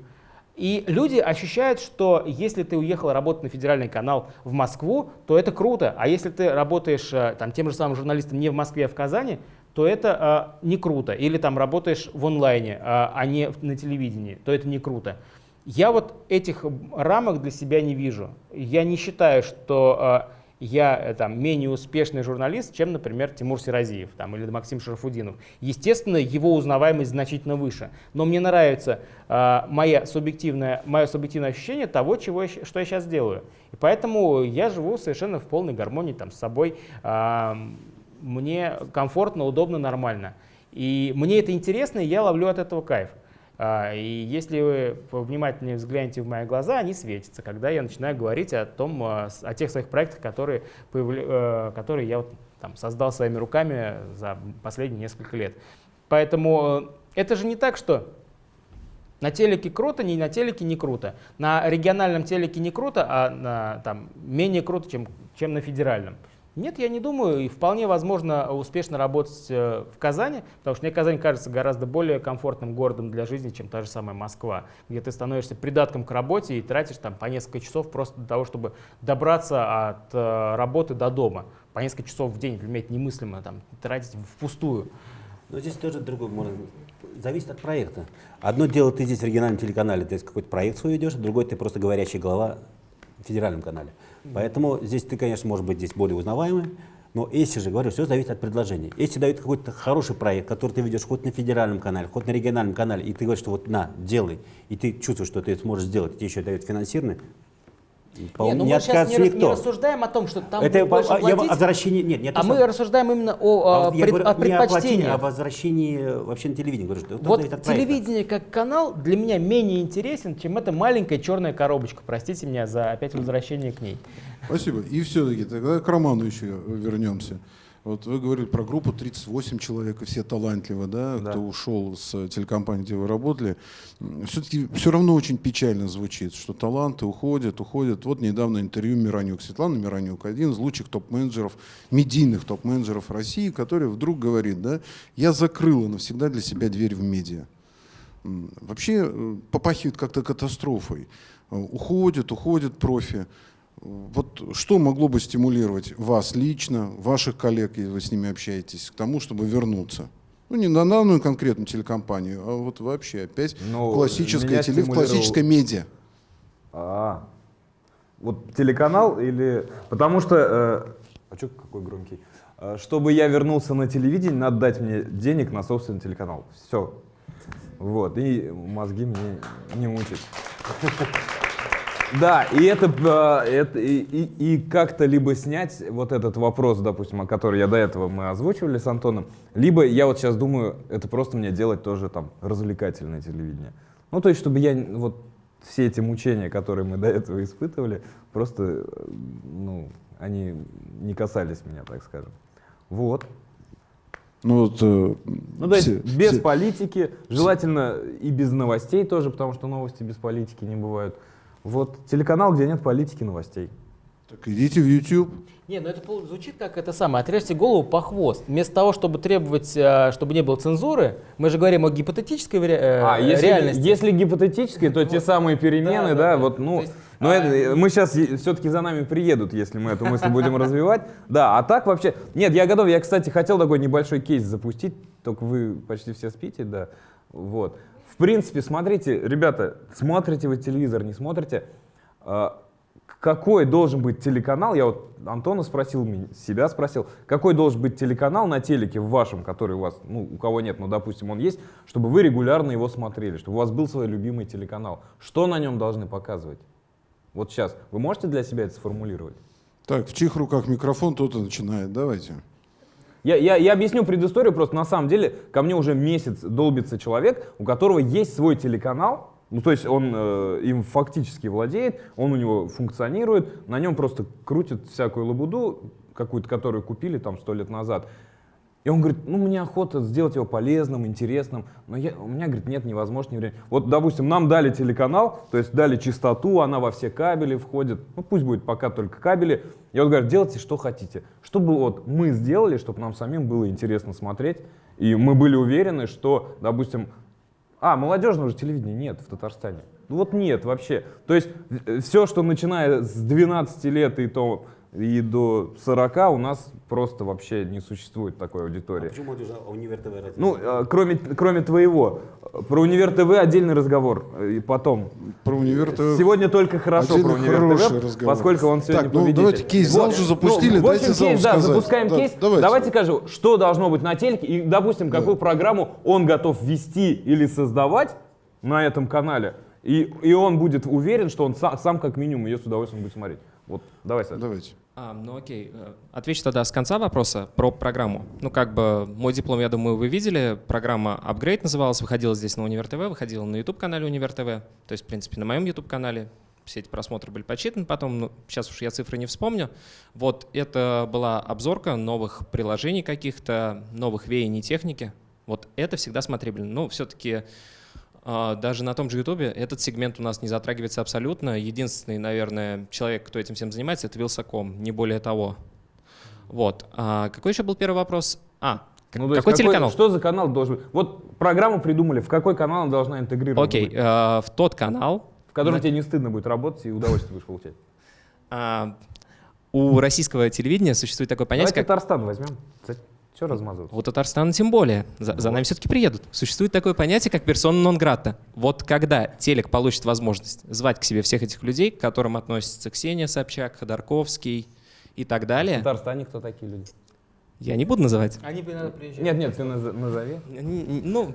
И люди ощущают, что если ты уехал работать на федеральный канал в Москву, то это круто. А если ты работаешь э, там, тем же самым журналистом не в Москве, а в Казани, то это э, не круто. Или там работаешь в онлайне, э, а не на телевидении, то это не круто. Я вот этих рамок для себя не вижу. Я не считаю, что э, я э, там, менее успешный журналист, чем, например, Тимур Сиразиев там, или Максим Шарафудинов. Естественно, его узнаваемость значительно выше. Но мне нравится э, моя субъективное, мое субъективное ощущение того, чего я что я сейчас делаю. И поэтому я живу совершенно в полной гармонии там, с собой. А, мне комфортно, удобно, нормально. И мне это интересно, и я ловлю от этого кайф. А, И если вы внимательнее взглянете в мои глаза, они светятся, когда я начинаю говорить о том, а, о тех своих проектах, которые, э, которые я вот, там, создал своими руками за последние несколько лет. Поэтому э, это же не так, что на телеке круто, не на телеке не круто. На региональном телеке не круто, а на, там, менее круто, чем, чем на федеральном. Нет, я не думаю, и вполне возможно успешно работать э, в Казани, потому что мне Казань кажется гораздо более комфортным городом для жизни, чем та же самая Москва, где ты становишься придатком к работе и тратишь там по несколько часов просто для того, чтобы добраться от э, работы до дома. По несколько часов в день, для меня это немыслимо, там, тратить впустую. Но здесь тоже другое, можно, зависит от проекта. Одно дело, ты здесь в региональном телеканале, ты какой-то проект свой ведешь, другой ты просто говорящая голова в федеральном канале. Поэтому здесь ты, конечно, может быть здесь более узнаваемый, но если же, говорю, все зависит от предложения. Если дают какой-то хороший проект, который ты ведешь хоть на федеральном канале, хоть на региональном канале, и ты говоришь, что вот на, делай, и ты чувствуешь, что ты сможешь сделать, и тебе еще дают финансирование, по- Не, ну не мы сейчас не, рас- не никто. рассуждаем о том, что там это будет больше а, я платить, о возвращении, нет, нет, а мы рассуждаем именно о, а а, я пред- говорю о не о предпочтениях. а о возвращении вообще на телевидение. Говорю, что Вот телевидение как канал для меня менее интересен, чем эта маленькая черная коробочка. Простите меня за опять возвращение к ней. Спасибо. И все-таки тогда к Роману еще вернемся. Вот вы говорили про группу 38 человек, и все талантливы, да, Да. кто ушел с телекомпании, где вы работали. Все-таки все равно очень печально звучит, что таланты уходят, уходят. Вот недавно интервью Миронюк. Светлана Миронюк, один из лучших топ-менеджеров, медийных топ-менеджеров России, который вдруг говорит, да, я закрыла навсегда для себя дверь в медиа. Вообще э, попахивает как-то катастрофой. Э, Уходят, уходят профи. Вот что могло бы стимулировать вас лично, ваших коллег, если вы с ними общаетесь, к тому, чтобы вернуться? Ну, не на данную конкретную телекомпанию, а вот вообще опять Ну, классическое теле, в стимулировал- классическое медиа. А, вот телеканал или... Потому что... э, а что какой громкий? Э, Чтобы я вернулся на телевидение, надо дать мне денег на собственный телеканал. Все. Вот. И мозги мне не мучить. [laughs] Да, и это, э, это и, и- и как-то либо снять вот этот вопрос, допустим, о который я до этого мы озвучивали с Антоном, либо я вот сейчас думаю, это просто мне делать тоже там развлекательное телевидение. Ну, то есть, чтобы я вот все эти мучения, которые мы до этого испытывали, просто, э, ну, они не касались меня, так скажем. Вот. Ну, вот, э, Ну, то есть все- без все- политики, желательно и без новостей тоже, потому что новости без политики не бывают. Вот телеканал, где нет политики, новостей. Так идите в YouTube. Не, ну это звучит как это самое, отрежьте голову по хвост. Вместо того, чтобы требовать, э, чтобы не было цензуры, мы же говорим о гипотетической э, А, если, реальности. если гипотетически, то те самые перемены, Да, да, да, вот, да. ну, То есть, но а- это, мы сейчас все-таки за нами приедут, если мы эту мысль будем [laughs] развивать. Да, а так вообще, нет, я готов, я, кстати, хотел такой небольшой кейс запустить, только вы почти все спите, да, вот. В принципе, смотрите, ребята, смотрите вы телевизор, не смотрите, а, какой должен быть телеканал, я вот Антона спросил, себя спросил, какой должен быть телеканал на телеке в вашем, который у вас, ну, у кого нет, но, допустим, он есть, чтобы вы регулярно его смотрели, чтобы у вас был свой любимый телеканал. Что на нем должны показывать? Вот сейчас. Вы можете для себя это сформулировать? Так, в чьих руках микрофон, тот и начинает. Давайте. Я, я, я объясню предысторию, просто на самом деле ко мне уже месяц долбится человек, у которого есть свой телеканал, ну то есть он э, им фактически владеет, он у него функционирует, на нем просто крутят всякую лабуду, какую-то, которую купили там сто лет назад. И он говорит, ну мне охота сделать его полезным, интересным, но я, у меня, говорит, нет, невозможно, не время. Вот, допустим, нам дали телеканал, то есть дали частоту, она во все кабели входит, ну пусть будет пока только кабели. И он говорит, делайте, что хотите. Чтобы вот мы сделали, чтобы нам самим было интересно смотреть, и мы были уверены, что, допустим, а, молодежного же телевидения нет в Татарстане. Ну вот нет вообще. То есть все, что начиная с 12 лет и, то, и до 40, у нас просто вообще не существует такой аудитории. А почему молодежь а универ ТВ? Ну, э, кроме, кроме твоего. Про Универ ТВ отдельный разговор. э, И потом. Про универ ТВ. Сегодня только хорошо про Универ хороший ТВ, разговор. поскольку он сегодня Так, ну, победитель. давайте кейс зал же запустили, ну, в общем, дайте кейс, да, сказать. запускаем Да, кейс. давайте. Давайте скажу, что должно быть на телеке, и, допустим, какую программу он готов вести или создавать на этом канале, и, и он будет уверен, что он сам, сам как минимум ее с удовольствием будет смотреть. Вот, давай, Саша. Давайте. А, ну окей. Э, Отвечу тогда с конца вопроса про программу. Ну как бы мой диплом, я думаю, вы видели. Программа Upgrade называлась, выходила здесь на Универ ТВ, выходила на YouTube-канале Универ ТВ. То есть, в принципе, на моем YouTube-канале все эти просмотры были подсчитаны потом, ну, сейчас уж я цифры не вспомню. Вот это была обзорка новых приложений каких-то, новых веяний техники. Вот это всегда смотрибельно. Ну, все-таки даже на том же Ютубе этот сегмент у нас не затрагивается абсолютно. Единственный, наверное, человек, кто этим всем занимается, это Вилсаком, не более того. Вот. А какой еще был первый вопрос? А, Ну, есть какой телеканал? Что за канал должен быть? Вот программу придумали, в какой канал она должна интегрироваться Окей, э, в тот канал, В котором на- тебе не стыдно будет работать и удовольствие будешь получать. а, у российского телевидения существует такое Давайте понятие, как Татарстан возьмем. Что размазываться? У Татарстана тем более. За, за нами все-таки приедут. Существует такое понятие, как персона нон грата. Вот когда телек получит возможность звать к себе всех этих людей, к которым относятся Ксения Собчак, Ходорковский и так В далее, Татарстане кто такие люди? я не буду называть. Они бы приезжают. Нет, нет, ты наз- назови. Ну,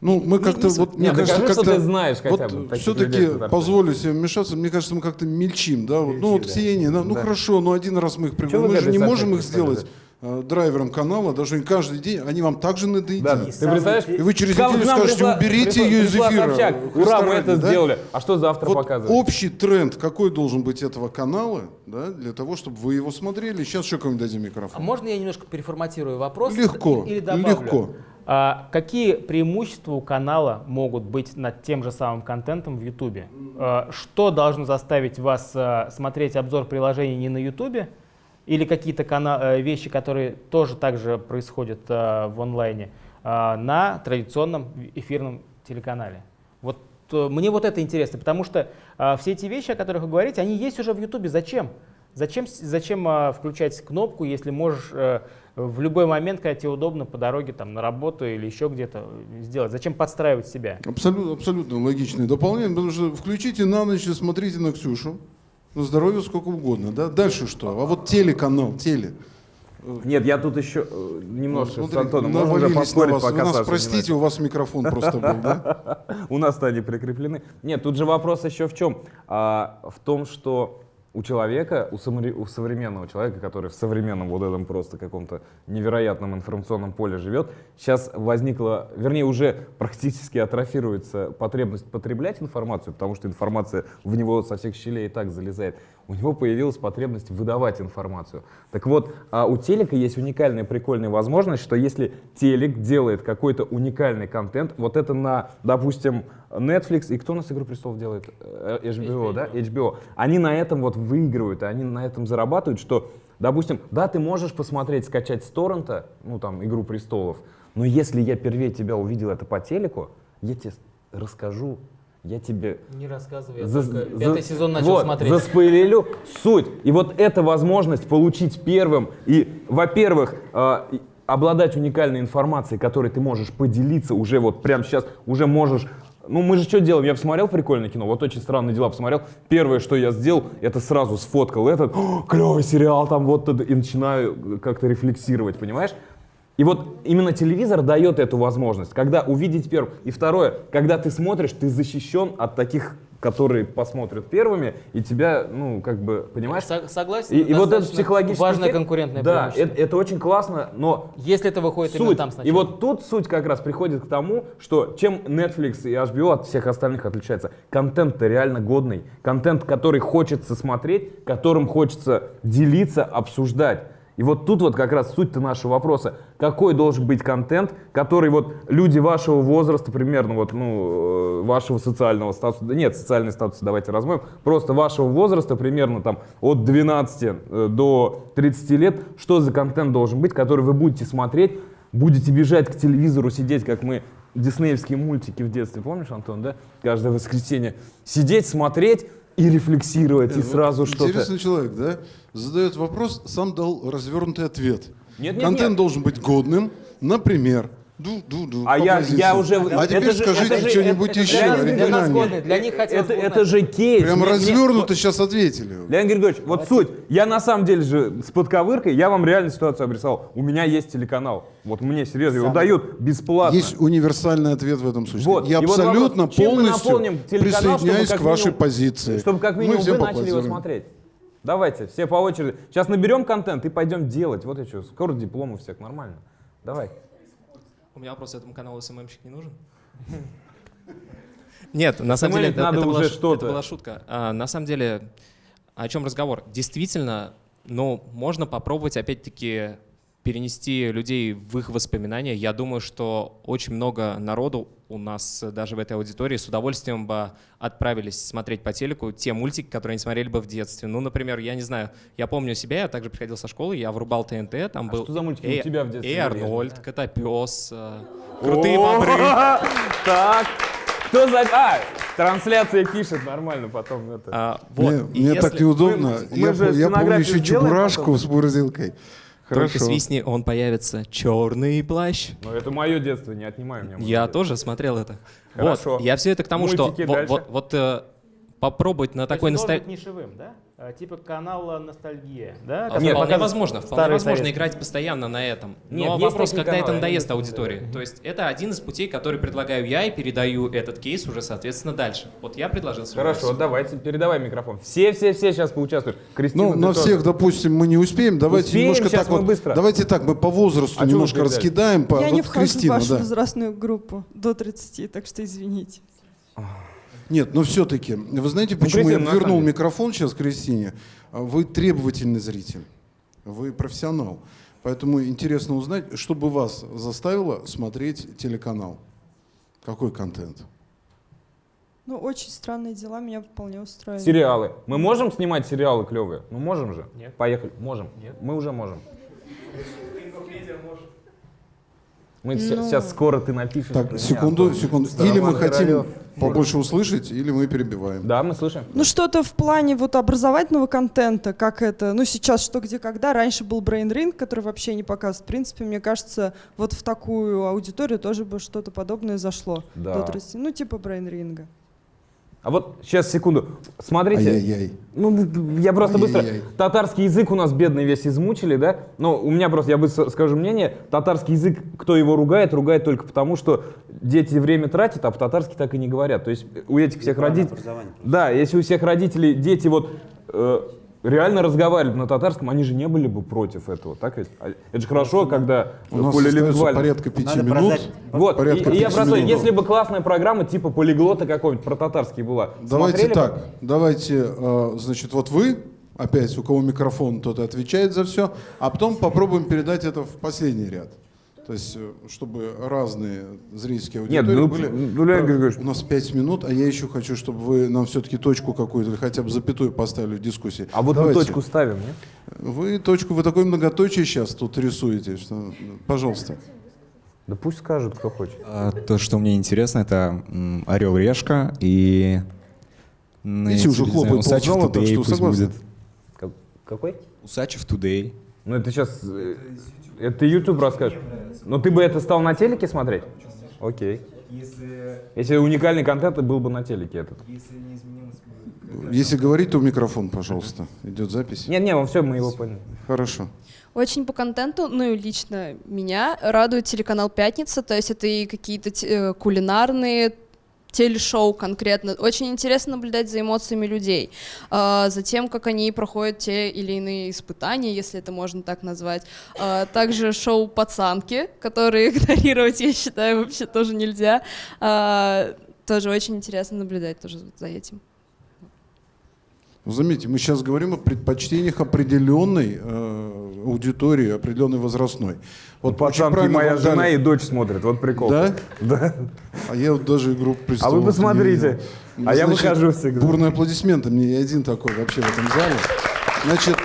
Ну, мы не- как-то, не вот, суть. мне Нет, кажется, докажи, что как-то... ты знаешь хотя бы Вот в все-таки позволю себе вмешаться, мне кажется, мы как-то мельчим, да? Вот, ну вот да. Ксения, ну, ну Да. хорошо, но один раз мы их пригласим. Мы же не можем их сделать драйвером канала, даже не каждый день, они вам также надоедят. Да, И ты представляешь? И вы через неделю скажете, пришла- уберите пришла- ее из эфира. Собчак. Ура, мы это да? сделали. А что завтра Вот показывать? общий тренд, какой должен быть этого канала, да, для того, чтобы вы его смотрели. Сейчас еще кому дадим А микрофон. можно я немножко переформатирую вопрос? Легко, Или добавлю? легко. А, какие преимущества у канала могут быть над тем же самым контентом в Ютубе? А, что должно заставить вас а, смотреть обзор приложений не на Ютубе? Или какие-то э, вещи, которые тоже также происходят а, в онлайне, а, на традиционном эфирном телеканале? Вот э, мне вот это интересно, потому что а, все эти вещи, о которых вы говорите, они есть уже в Ютубе. Зачем? Зачем, зачем а, включать кнопку, если можешь э, в любой момент, когда тебе удобно, по дороге там, на работу или еще где-то э, сделать? Зачем подстраивать себя? Абсолютно, абсолютно логичное дополнение, потому что включите на ночь и смотрите на Ксюшу, на здоровье сколько угодно, да? Дальше что? А вот телеканал, теле. Нет, я тут еще э, немножко с смотри, Антоном. Можем уже навалились на поспорить, вас. Вы пока нас Саша не простите, у вас микрофон просто был, да? [laughs] У нас-то они прикреплены. Нет, тут же вопрос еще в чем? А, в том, что у человека, у, самори- у современного человека, который в современном вот этом просто каком-то невероятном информационном поле живет, сейчас возникла, вернее, уже практически атрофируется потребность потреблять информацию, потому что информация в него со всех щелей и так залезает. У него появилась потребность выдавать информацию. Так вот, а у телека есть уникальная прикольная возможность, что если телек делает какой-то уникальный контент, вот это на, допустим, Netflix, и кто у нас «Игру престолов» делает? Э, HBO, да? HBO. Они на этом вот выигрывают, они на этом зарабатывают, что, допустим, да, ты можешь посмотреть, скачать с торрента, ну там, «Игру престолов», но если я первее тебя увидел это по телеку, я тебе расскажу, я тебе Не рассказывай, я за- только за- пятый сезон начал вот, смотреть. Заспойлерю суть. И вот эта возможность получить первым и, во-первых, э, обладать уникальной информацией, которой ты можешь поделиться уже вот прямо сейчас, уже можешь ну, мы же что делаем? Я посмотрел прикольное кино, вот очень странные дела посмотрел. Первое, что я сделал, это сразу сфоткал этот, [gasps] «О, клевый сериал, там вот, это», и начинаю как-то рефлексировать, понимаешь? И вот именно телевизор дает эту возможность, когда увидеть первым. И второе, когда ты смотришь, ты защищен от таких, которые посмотрят первыми, и тебя, ну, как бы, понимаешь? Со- согласен. И, и вот этот достаточно психологический Важное эффект, конкурентное Да, это, это очень классно, но Если это выходит именно суть. там сначала. И вот тут суть как раз приходит к тому, что чем Netflix и HBO от всех остальных отличается. Контент-то реально годный. Контент, который хочется смотреть, которым хочется делиться, обсуждать. И вот тут вот как раз суть-то нашего вопроса. Какой должен быть контент, который вот люди вашего возраста, примерно вот, ну, э, вашего социального статуса, нет, социальный статус давайте размоем, просто вашего возраста, примерно там от 12 э, до 30 лет, что за контент должен быть, который вы будете смотреть, будете бежать к телевизору, сидеть, как мы диснеевские мультики в детстве, помнишь, Антон, да? Каждое воскресенье. Сидеть, смотреть и рефлексировать, и Вот сразу что-то... Интересный человек, да? Задает вопрос, сам дал развернутый ответ. Нет, нет, Контент нет. должен быть годным, например. Ду-ду-ду. А по я, позиции. я уже... А теперь это же- скажите это что-нибудь это- еще для, них- для нас годное, для них хотелось Это, бы это же кейс. Прям Мне- мне- развернуто сейчас ответили. Леонид Григорьевич, вот суть. Я на самом деле же с подковыркой, я вам реально ситуацию обрисовал. У меня есть телеканал. Вот мне серьезно, его дают бесплатно. Есть универсальный ответ в этом случае. Вот. Я И вот абсолютно мы полностью наполним телеканал, чтобы присоединяюсь как к вашей минимум- позиции. Чтобы как минимум вы начали его смотреть. Давайте, все по очереди. Сейчас наберем контент и пойдем делать. Вот и что. Скоро диплом у всех нормально. Давай. У меня вопрос, этому каналу СММщик не нужен? [laughs] Нет, на самом деле была, это была шутка. А, на самом деле, о чем разговор? Действительно, ну, можно попробовать опять-таки перенести людей в их воспоминания. Я думаю, что очень много народу у нас э, даже в этой аудитории с удовольствием бы отправились смотреть по телеку те мультики, которые они смотрели бы в детстве. Ну, например, я не знаю, я помню себя, я также приходил со школы, я врубал ТНТ, там А был что за мультики Эй- у тебя в детстве Эй Арнольд, же Котопес, э, Крутые бобры. [laughs] Так. Кто за... А, трансляция пишет нормально потом это. А, вот. Мне, мне если так неудобно. Мы- мы я же я помню еще чебурашку потом? с морозилкой. Только Хорошо. свистни, он появится. Черный плащ. Но это мое детство, не отнимай у меня. Я тоже смотрел это. Хорошо. Вот. Я все это к тому, что Мультики вот, дальше. вот, вот, э, попробовать на То такой быть нишевым, да? А, Типа канала «Ностальгия», да? А, который Вполне возможно, вполне возможно играть постоянно на этом. Нет, Но вопрос, когда это надоест аудитории. То есть это один из путей, который предлагаю я и передаю этот кейс уже, соответственно, дальше. Вот я предложил свой Хорошо, версию. давайте, передавай микрофон. Все-все-все сейчас поучаствуют. Кристина, Ну, на тоже. всех, допустим, мы не успеем. Давайте Успеем, немножко так вот. быстро. Давайте так, мы по возрасту А немножко раскидаем. По, Я вот не вхожу Кристина, в вашу да. возрастную группу до 30, так что извините. Нет, но все-таки, вы знаете, почему Кристина, я на вернул микрофон сейчас Кристине? А Вы требовательный зритель, вы профессионал. Поэтому интересно узнать, что бы вас заставило смотреть телеканал? Какой контент? Ну, очень странные дела меня вполне устраивают. Сериалы. Мы можем снимать сериалы клевые? Ну можем же. Нет. Поехали. Можем. Нет. Мы уже можем. Мы сейчас скоро ты напишешь. Так, меня, секунду, Антон. секунду. Или мы хотим Королёв. побольше услышать, или мы перебиваем. Да, мы слышим. Ну, что-то в плане вот образовательного контента, как это, ну, сейчас что, где, когда. Раньше был Brain Ring, который вообще не показывает. В принципе, мне кажется, вот в такую аудиторию тоже бы что-то подобное зашло. Да. До 30. Ну, типа Brain Ring. А вот сейчас, секунду. Смотрите. Ай-яй-яй. Ну, я просто быстро. Ай-яй-яй. Татарский язык у нас бедный весь измучили, да? Но у меня просто, я быстро скажу мнение, татарский язык, кто его ругает, ругает только потому, что дети время тратят, а по-татарски так и не говорят. То есть у этих всех родителей... Да, если у всех родителей дети вот э, реально разговаривают на татарском, они же не были бы против этого, так ведь? А Это же хорошо, когда У нас полилингвально. порядка пяти Надо минут. продать. Вот, порядка и, и я просто, минут. если бы классная программа типа полиглота какой-нибудь про татарский была, Давайте смотрели бы? так, давайте, э, значит, вот вы, опять, у кого микрофон, тот и отвечает за все, а потом попробуем передать это в последний ряд. То есть, э, чтобы разные зрительские Нет, аудитории ну, были. ну, Леонид Григорьевич. У нас пять минут, а я еще хочу, чтобы вы нам все-таки точку какую-то или хотя бы запятую поставили в дискуссии. А вот Давайте. мы точку ставим, нет? Вы точку, вы такой многоточие сейчас тут рисуете, что, ну, пожалуйста. Да пусть скажут, кто хочет. А, То, что мне интересно, это Орел Решка и Видите, уже хлопает ползала, так что согласны? будет. Какой? Усачев Today. Ну это сейчас, э, это ты YouTube расскажешь. Но ты бы это стал на телеке смотреть? Окей. Если уникальный контент, то был бы на телеке этот. Если говорить, то в микрофон, пожалуйста. Идет запись. Нет, нет, все, мы его поняли. Хорошо. Очень по контенту, ну и лично меня радует телеканал «Пятница», то есть это и какие-то э, кулинарные телешоу конкретно. Очень интересно наблюдать за эмоциями людей, а, за тем, как они проходят те или иные испытания, если это можно так назвать. А, Также шоу «Пацанки», которые [laughs] игнорировать, я считаю, вообще тоже нельзя. А, Тоже очень интересно наблюдать тоже за этим. Ну, Заметьте, мы сейчас говорим о предпочтениях определенной э, аудитории, определенной возрастной. Вот пацанки, моя дали- жена и дочь смотрят, вот прикол. Да? Да. А я вот даже игру А престолов вы посмотрите. Ну, А я Значит, выхожу всегда. Бурные аплодисменты. Мне я один такой вообще в этом зале. Значит,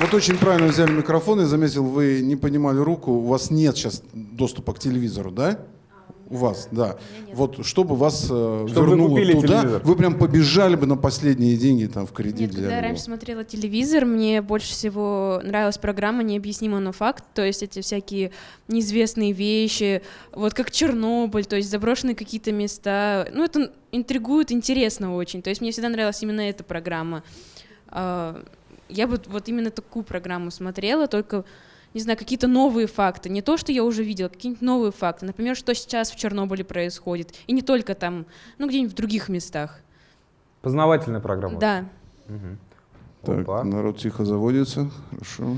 вот очень правильно взяли микрофон. Я заметил, вы не понимали руку. У вас нет сейчас доступа к телевизору, да? У вас, да. Вот чтобы вас э, Чтобы вы вернуло купили туда, телевизор. вы прям побежали бы на последние деньги там в кредит Нет, взяли когда я раньше смотрела телевизор, мне больше всего нравилась программа «Необъяснимо, но факт», то есть эти всякие неизвестные вещи, вот как Чернобыль, то есть заброшенные какие-то места. Ну, это интригует, интересно очень. То есть мне всегда нравилась именно эта программа. А, Я бы вот именно такую программу смотрела, только не знаю, какие-то новые факты. Не то, что я уже видела, какие-нибудь новые факты. Например, что сейчас в Чернобыле происходит. И не только там, ну, где-нибудь в других местах. Познавательная программа. Да. Мгм. Так, Опа. народ тихо заводится. Хорошо.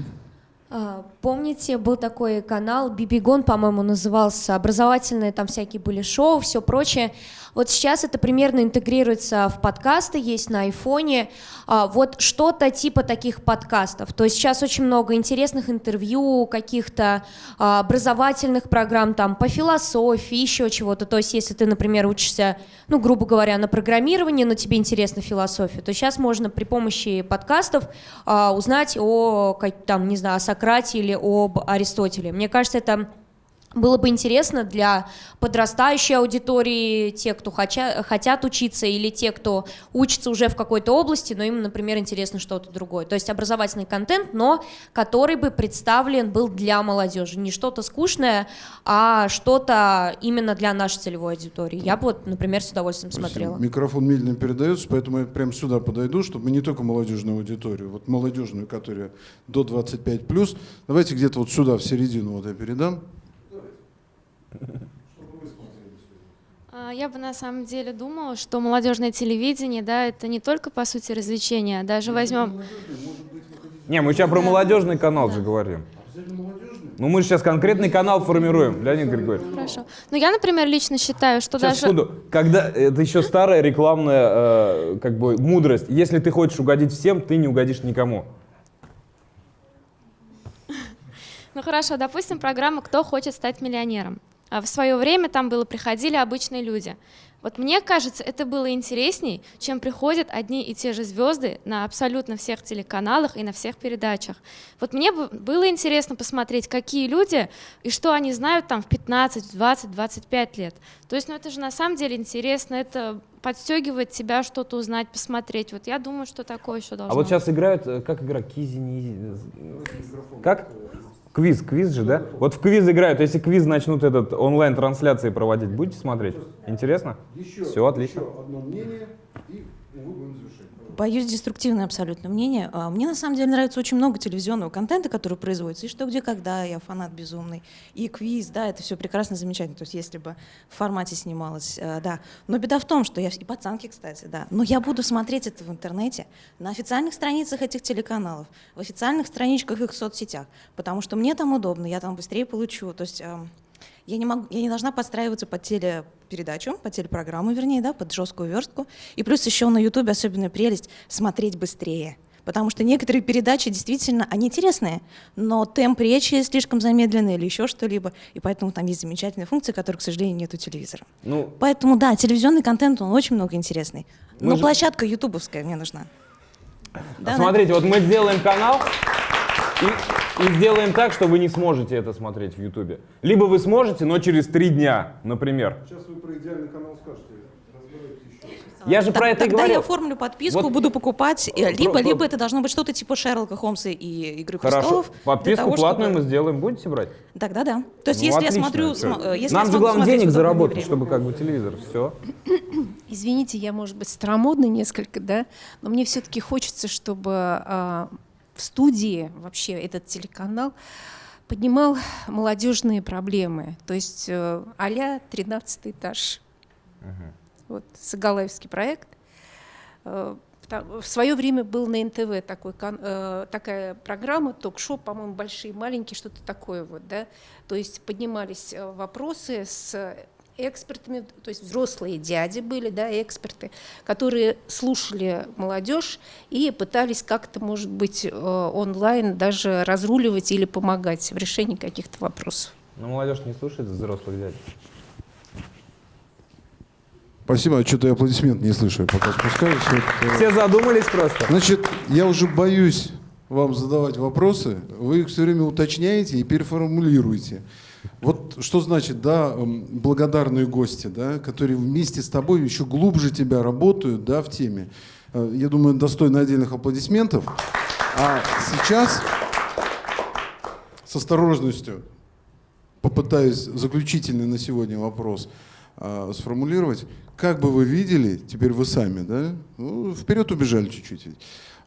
А, Помните, был такой канал Бибигон, по-моему, назывался, образовательные там всякие были шоу, все прочее. Вот сейчас это примерно интегрируется в подкасты, есть на айфоне. А, Вот что-то типа таких подкастов. То есть сейчас очень много интересных интервью, каких-то а, образовательных программ там по философии, еще чего-то. То есть если ты, например, учишься, ну, грубо говоря, на программировании, но тебе интересна философия, то сейчас можно при помощи подкастов а, узнать о, там, не знаю, о Сократе или об Аристотеле. Мне кажется, это было бы интересно для подрастающей аудитории, те, кто хоча- хотят учиться, или те, кто учится уже в какой-то области, но им, например, интересно что-то другое. То есть образовательный контент, но который бы представлен был для молодежи. Не что-то скучное, а что-то именно для нашей целевой аудитории. Я бы, вот, например, с удовольствием смотрела. Микрофон медленно передается, поэтому я прямо сюда подойду, чтобы не только молодежную аудиторию, вот молодежную, которая до 25 плюс. Давайте где-то вот сюда, в середину вот я передам. А, Я бы на самом деле думала, что молодежное телевидение, да, это не только по сути развлечение, а даже возьмем. Не, мы сейчас про молодежный канал же говорим. Ну мы же сейчас конкретный канал формируем, Леонид Григорьевич. Хорошо. Ну я, например, лично считаю, что Сейчас, даже. секунду. Когда это еще старая рекламная э, как бы мудрость. Если ты хочешь угодить всем, ты не угодишь никому. Ну хорошо, допустим, программа «Кто хочет стать миллионером». А в свое время там было приходили обычные люди. Вот мне кажется, это было интересней, чем приходят одни и те же звезды на абсолютно всех телеканалах и на всех передачах. Вот мне бы было интересно посмотреть, какие люди и что они знают там в 15, 20, 25 лет. То есть, ну это же на самом деле интересно, это подстегивает тебя что-то узнать, посмотреть. Вот я думаю, что такое еще должно А вот сейчас играют, э, как игра, Кизи, э, Как? Квиз, квиз же, да? Вот в квиз играют. Если квиз начнут этот онлайн-трансляции проводить, будете смотреть? Интересно? Еще, Все, отлично. еще одно мнение, и мы будем завершать. Боюсь, деструктивное абсолютно мнение. А, Мне на самом деле нравится очень много телевизионного контента, который производится. И что, где, когда, я фанат безумный. И квиз, да, это все прекрасно, замечательно. То есть если бы в формате снималось, э, да. Но беда в том, что я... И пацанки, кстати, да. Но я буду смотреть это в интернете, на официальных страницах этих телеканалов, в официальных страничках их соцсетях. Потому что мне там удобно, я там быстрее получу. То есть... я не, могу, я не должна подстраиваться под телепередачу, под телепрограмму, вернее, да, под жесткую верстку. И плюс еще на Ютубе особенная прелесть — смотреть быстрее. Потому что некоторые передачи действительно, они интересные, но темп речи слишком замедленный или еще что-либо. И поэтому там есть замечательные функции, которые, к сожалению, нет у телевизора. Ну, Поэтому, да, телевизионный контент, он очень много интересный. Но же- площадка ютубовская мне нужна. Да, Смотрите, вот мы сделаем канал и, и сделаем так, что вы не сможете это смотреть в Ютубе. Либо вы сможете, но через три дня, например. Сейчас вы про идеальный канал скажете. Я же про это Тогда говорю. я оформлю подписку, Вот- буду покупать, либо, про- либо это должно быть что-то типа Шерлока Холмса и Игры Хорошо. престолов. Подписку того, платную чтобы- мы сделаем, будете брать? Тогда да. То есть Ну, если отлично. я смотрю, см- э, если Нам я же главное денег заработать, время. чтобы как бы телевизор. Все. [coughs] Извините, я, может быть, старомодна несколько, да, но мне все-таки хочется, чтобы а, в студии вообще этот телеканал поднимал молодежные проблемы, то есть э, а-ля 13 этаж. Вот, Сагалаевский проект. Э, В свое время был на НТВ такой, э, такая программа, ток-шоу, по-моему, большие, маленькие, что-то такое вот, да. То есть поднимались вопросы с экспертами, то есть взрослые дяди были, да, эксперты, которые слушали молодежь и пытались как-то, может быть, э, онлайн даже разруливать или помогать в решении каких-то вопросов. Но молодежь не слушает взрослых дядь. Спасибо, а что-то я аплодисмент не слышу, я пока спускаюсь. Вот, э, Все задумались просто. Значит, я уже боюсь вам задавать вопросы, вы их все время уточняете и переформулируете. Вот что значит, да, м, благодарные гости, да, которые вместе с тобой еще глубже тебя работают, да, в теме. Э, Я думаю, достойно отдельных аплодисментов. А сейчас с осторожностью попытаюсь заключительный на сегодня вопрос а, сформулировать. Как бы вы видели, теперь вы сами, да? Ну, вперед убежали чуть-чуть.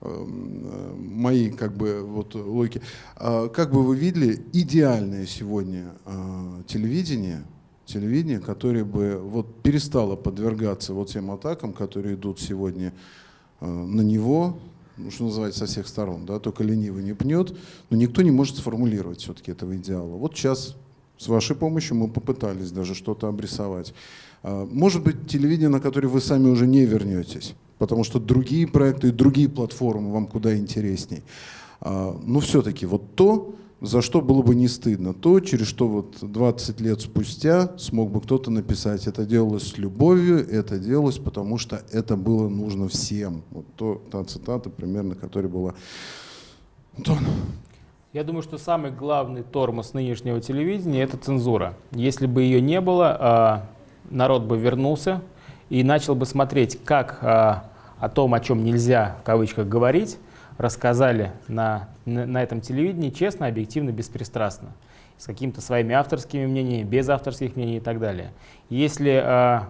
эм, э, Мои, как бы, вот логики. А Как бы вы видели идеальное сегодня а, телевидение, телевидение, которое бы вот перестало подвергаться вот тем атакам, которые идут сегодня на него, ну, что называется, со всех сторон, да, только ленивый не пнет, но никто не может сформулировать все-таки этого идеала. Вот сейчас с вашей помощью мы попытались даже что-то обрисовать. А, Может быть, телевидение, на которое вы сами уже не вернетесь, потому что другие проекты и другие платформы вам куда интересней. А, Но все-таки вот то, за что было бы не стыдно, то, через что вот 20 лет спустя смог бы кто-то написать, это делалось с любовью, это делалось, потому что это было нужно всем. Вот то, та цитата примерно, которая была. Антон. Я думаю, что самый главный тормоз нынешнего телевидения – это цензура. Если бы ее не было, а, народ бы вернулся и начал бы смотреть, как а, о том, о чем нельзя, в кавычках, говорить, рассказали на, на, на этом телевидении честно, объективно, беспристрастно. С какими-то своими авторскими мнениями, без авторских мнений и так далее. Если а,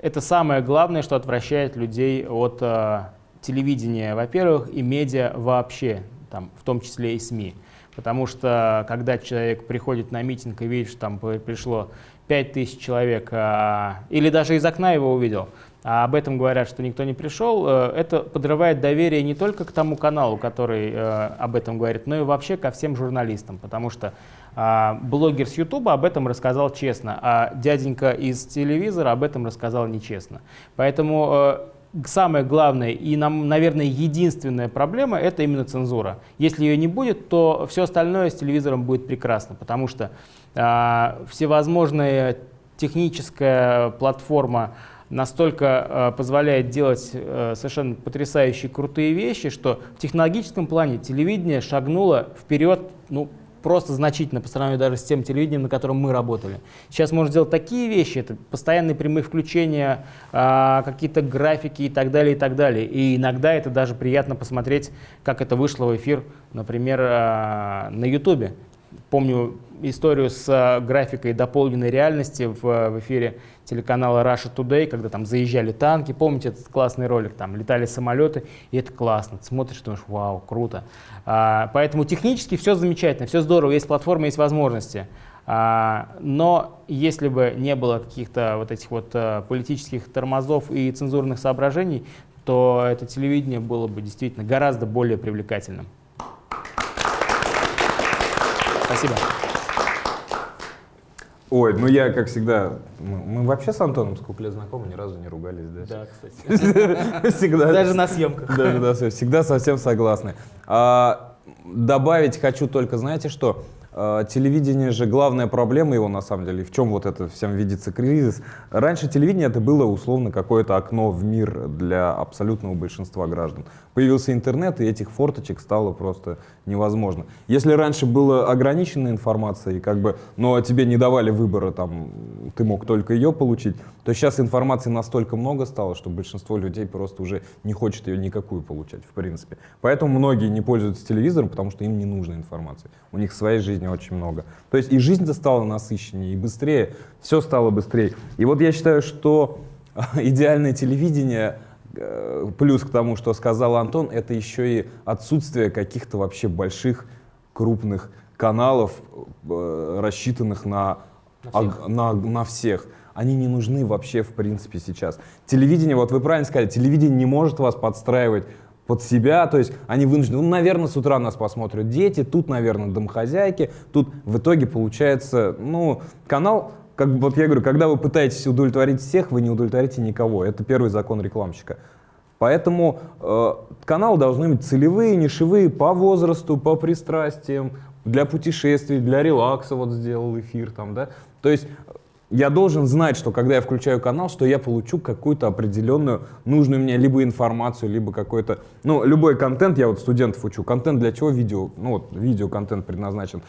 это самое главное, что отвращает людей от а, телевидения, во-первых, и медиа вообще, там, в том числе и СМИ. Потому что когда человек приходит на митинг и видит, что там при- пришло 5000 человек, а, или даже из окна его увидел, а об этом говорят, что никто не пришел, э, это подрывает доверие не только к тому каналу, который э, об этом говорит, но и вообще ко всем журналистам, потому что а, блогер с Ютуба об этом рассказал честно, а дяденька из телевизора об этом рассказал нечестно. Поэтому э, самое главное и, нам, наверное, единственная проблема – это именно цензура. Если ее не будет, то все остальное с телевизором будет прекрасно, потому что всевозможная техническая платформа настолько э, позволяет делать э, совершенно потрясающие крутые вещи, что в технологическом плане телевидение шагнуло вперед, ну, просто значительно по сравнению даже с тем телевидением, на котором мы работали. Сейчас можно сделать такие вещи, это постоянные прямые включения, а, какие-то графики и так далее, и так далее. И иногда это даже приятно посмотреть, как это вышло в эфир, например, а, на Ютубе. Помню историю с э, графикой дополненной реальности в, в эфире телеканала Russia Today, когда там заезжали танки, помните этот классный ролик, там летали самолеты, и это классно, ты смотришь, думаешь, вау, круто. А, поэтому технически все замечательно, все здорово, есть платформа, есть возможности. А, но если бы не было каких-то вот этих вот а, политических тормозов и цензурных соображений, то это телевидение было бы действительно гораздо более привлекательным. Спасибо. Ой, ну я, как всегда, мы, мы вообще с Антоном сколько лет знакомы, ни разу не ругались, да? Да, кстати. [laughs] Всегда. Даже на съемках. Даже на съемках. Всегда совсем согласны. А, добавить хочу только, знаете что? А, телевидение же главная проблема его на самом деле, в чем вот это всем видится кризис. Раньше телевидение это было условно какое-то окно в мир для абсолютного большинства граждан. Появился интернет, и этих форточек стало просто невозможно. Если раньше была ограниченная информация, и как бы, но тебе не давали выбора, там, ты мог только ее получить, то сейчас информации настолько много стало, что большинство людей просто уже не хочет ее никакую получать, в принципе. Поэтому многие не пользуются телевизором, потому что им не нужна информация. У них своей жизни очень много. То есть и жизнь-то стала насыщеннее, и быстрее, все стало быстрее. И вот я считаю, что идеальное телевидение — Э, плюс к тому, что сказал Антон, это еще и отсутствие каких-то вообще больших, крупных каналов, э, рассчитанных на, на, всех. На, на всех. Они не нужны вообще в принципе сейчас. Телевидение, вот вы правильно сказали, телевидение не может вас подстраивать под себя, то есть они вынуждены, ну, наверное, с утра нас посмотрят дети, тут, наверное, домохозяйки, тут в итоге получается, ну, канал как вот я говорю, когда вы пытаетесь удовлетворить всех, вы не удовлетворите никого. Это первый закон рекламщика. Поэтому э, каналы должны быть целевые, нишевые по возрасту, по пристрастиям, для путешествий, для релакса вот сделал эфир там, да. То есть я должен знать, что когда я включаю канал, что я получу какую-то определенную, нужную мне либо информацию, либо какой-то, ну, любой контент, я вот студентов учу, контент для чего видео, ну, вот видеоконтент предназначен.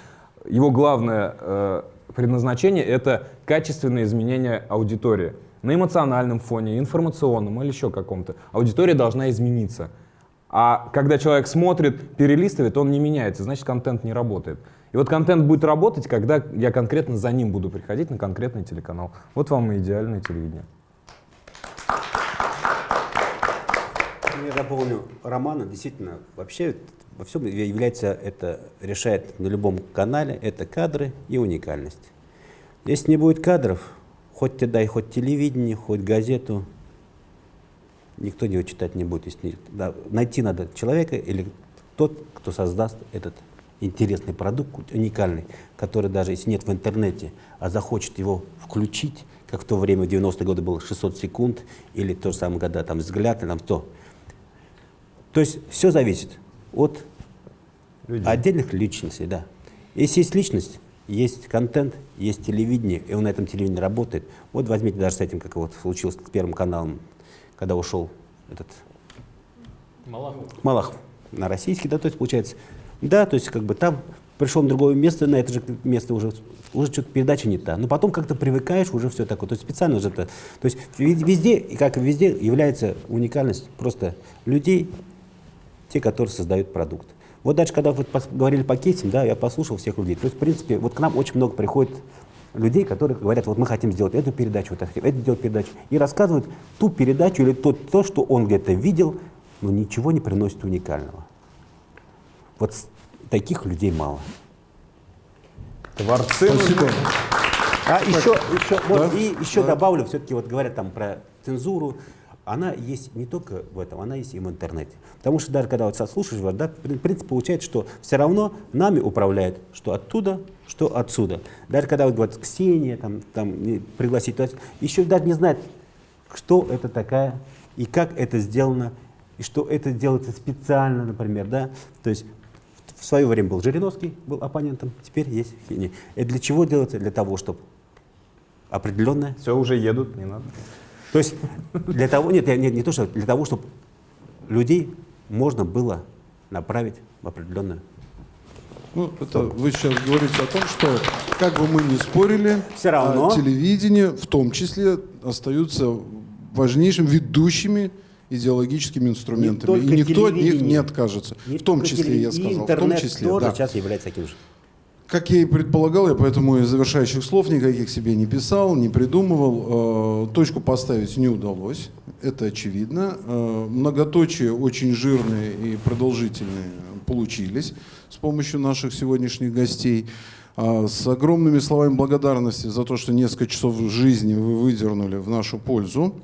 Его главное э, предназначение — это качественное изменение аудитории. На эмоциональном фоне, информационном или еще каком-то. Аудитория должна измениться. А когда человек смотрит, перелистывает, он не меняется, значит контент не работает. И вот контент будет работать, когда я конкретно за ним буду приходить на конкретный телеканал. Вот вам и идеальное телевидение. Я дополню Романа. Действительно, вообще во всем является, это решает на любом канале, это кадры и уникальность. Если не будет кадров, хоть ты дай хоть телевидение, хоть газету, никто его читать не будет. Если, да, найти надо человека или тот, кто создаст этот интересный продукт, уникальный, который даже если нет в интернете, а захочет его включить, как в то время, в 90-е годы было 600 секунд, или то же самое года, там, взгляд, или там, то. То есть все зависит от Людей. отдельных личностей, да. Если есть личность, есть контент, есть телевидение, и он на этом телевидении работает. Вот возьмите даже с этим, как вот случилось с Первым каналом, когда ушел этот Малахов. Малахов на российский, да, то есть получается, да, то есть как бы там пришел на другое место, на это же место уже, уже что-то передача не та. Но потом как-то привыкаешь, уже все такое. То есть специально же это. То есть везде, как и везде, является уникальность просто людей, те, которые создают продукт. Вот дальше, когда вот говорили по кейсам, да, я послушал всех людей. То есть, в принципе, вот к нам очень много приходит людей, которые говорят, вот мы хотим сделать эту передачу, вот эту сделать передачу, и рассказывают ту передачу или то, то что он где-то видел, но ничего не приносит уникального. Вот таких людей мало. Творцы. Спасибо. А еще, еще, да? вот, и еще да. добавлю, все-таки вот говорят там про цензуру, она есть не только в этом, она есть и в интернете. Потому что даже когда вот слушаешь, да, в принципе, получается, что все равно нами управляет что оттуда, что отсюда. Даже когда вот говорят Ксения, там, там пригласить, то есть еще даже не знает, что это такая и как это сделано, и что это делается специально, например, да. То есть в свое время был Жириновский, был оппонентом, теперь есть Ксения. Это для чего делается? Для того, чтобы определенное... Все, уже едут, не надо. То есть для того, нет, нет, не то, что для того, чтобы людей можно было направить в определенную ну, это вы сейчас говорите о том, что как бы мы ни спорили, Все равно. А телевидение в том числе остаются важнейшим ведущими идеологическими инструментами. Не и никто от них не откажется. Не в том числе, я сказал, в том числе. тоже да. сейчас является таким же. Как я и предполагал, я поэтому и завершающих слов никаких себе не писал, не придумывал. Э, Точку поставить не удалось, это очевидно. Э, Многоточие очень жирные и продолжительные получились с помощью наших сегодняшних гостей. А, С огромными словами благодарности за то, что несколько часов жизни вы выдернули в нашу пользу.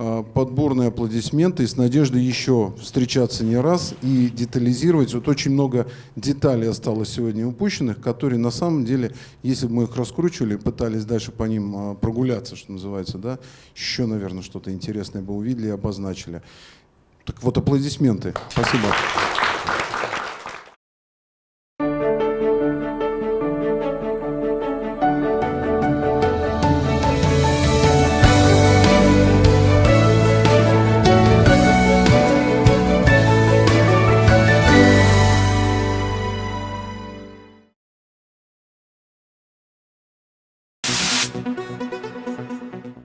А, Подборные аплодисменты и с надеждой еще встречаться не раз и детализировать. Вот очень много деталей осталось сегодня упущенных, которые на самом деле, если бы мы их раскручивали, пытались дальше по ним а, прогуляться, что называется, да, еще, наверное, что-то интересное бы увидели и обозначили. Так вот, аплодисменты. Спасибо.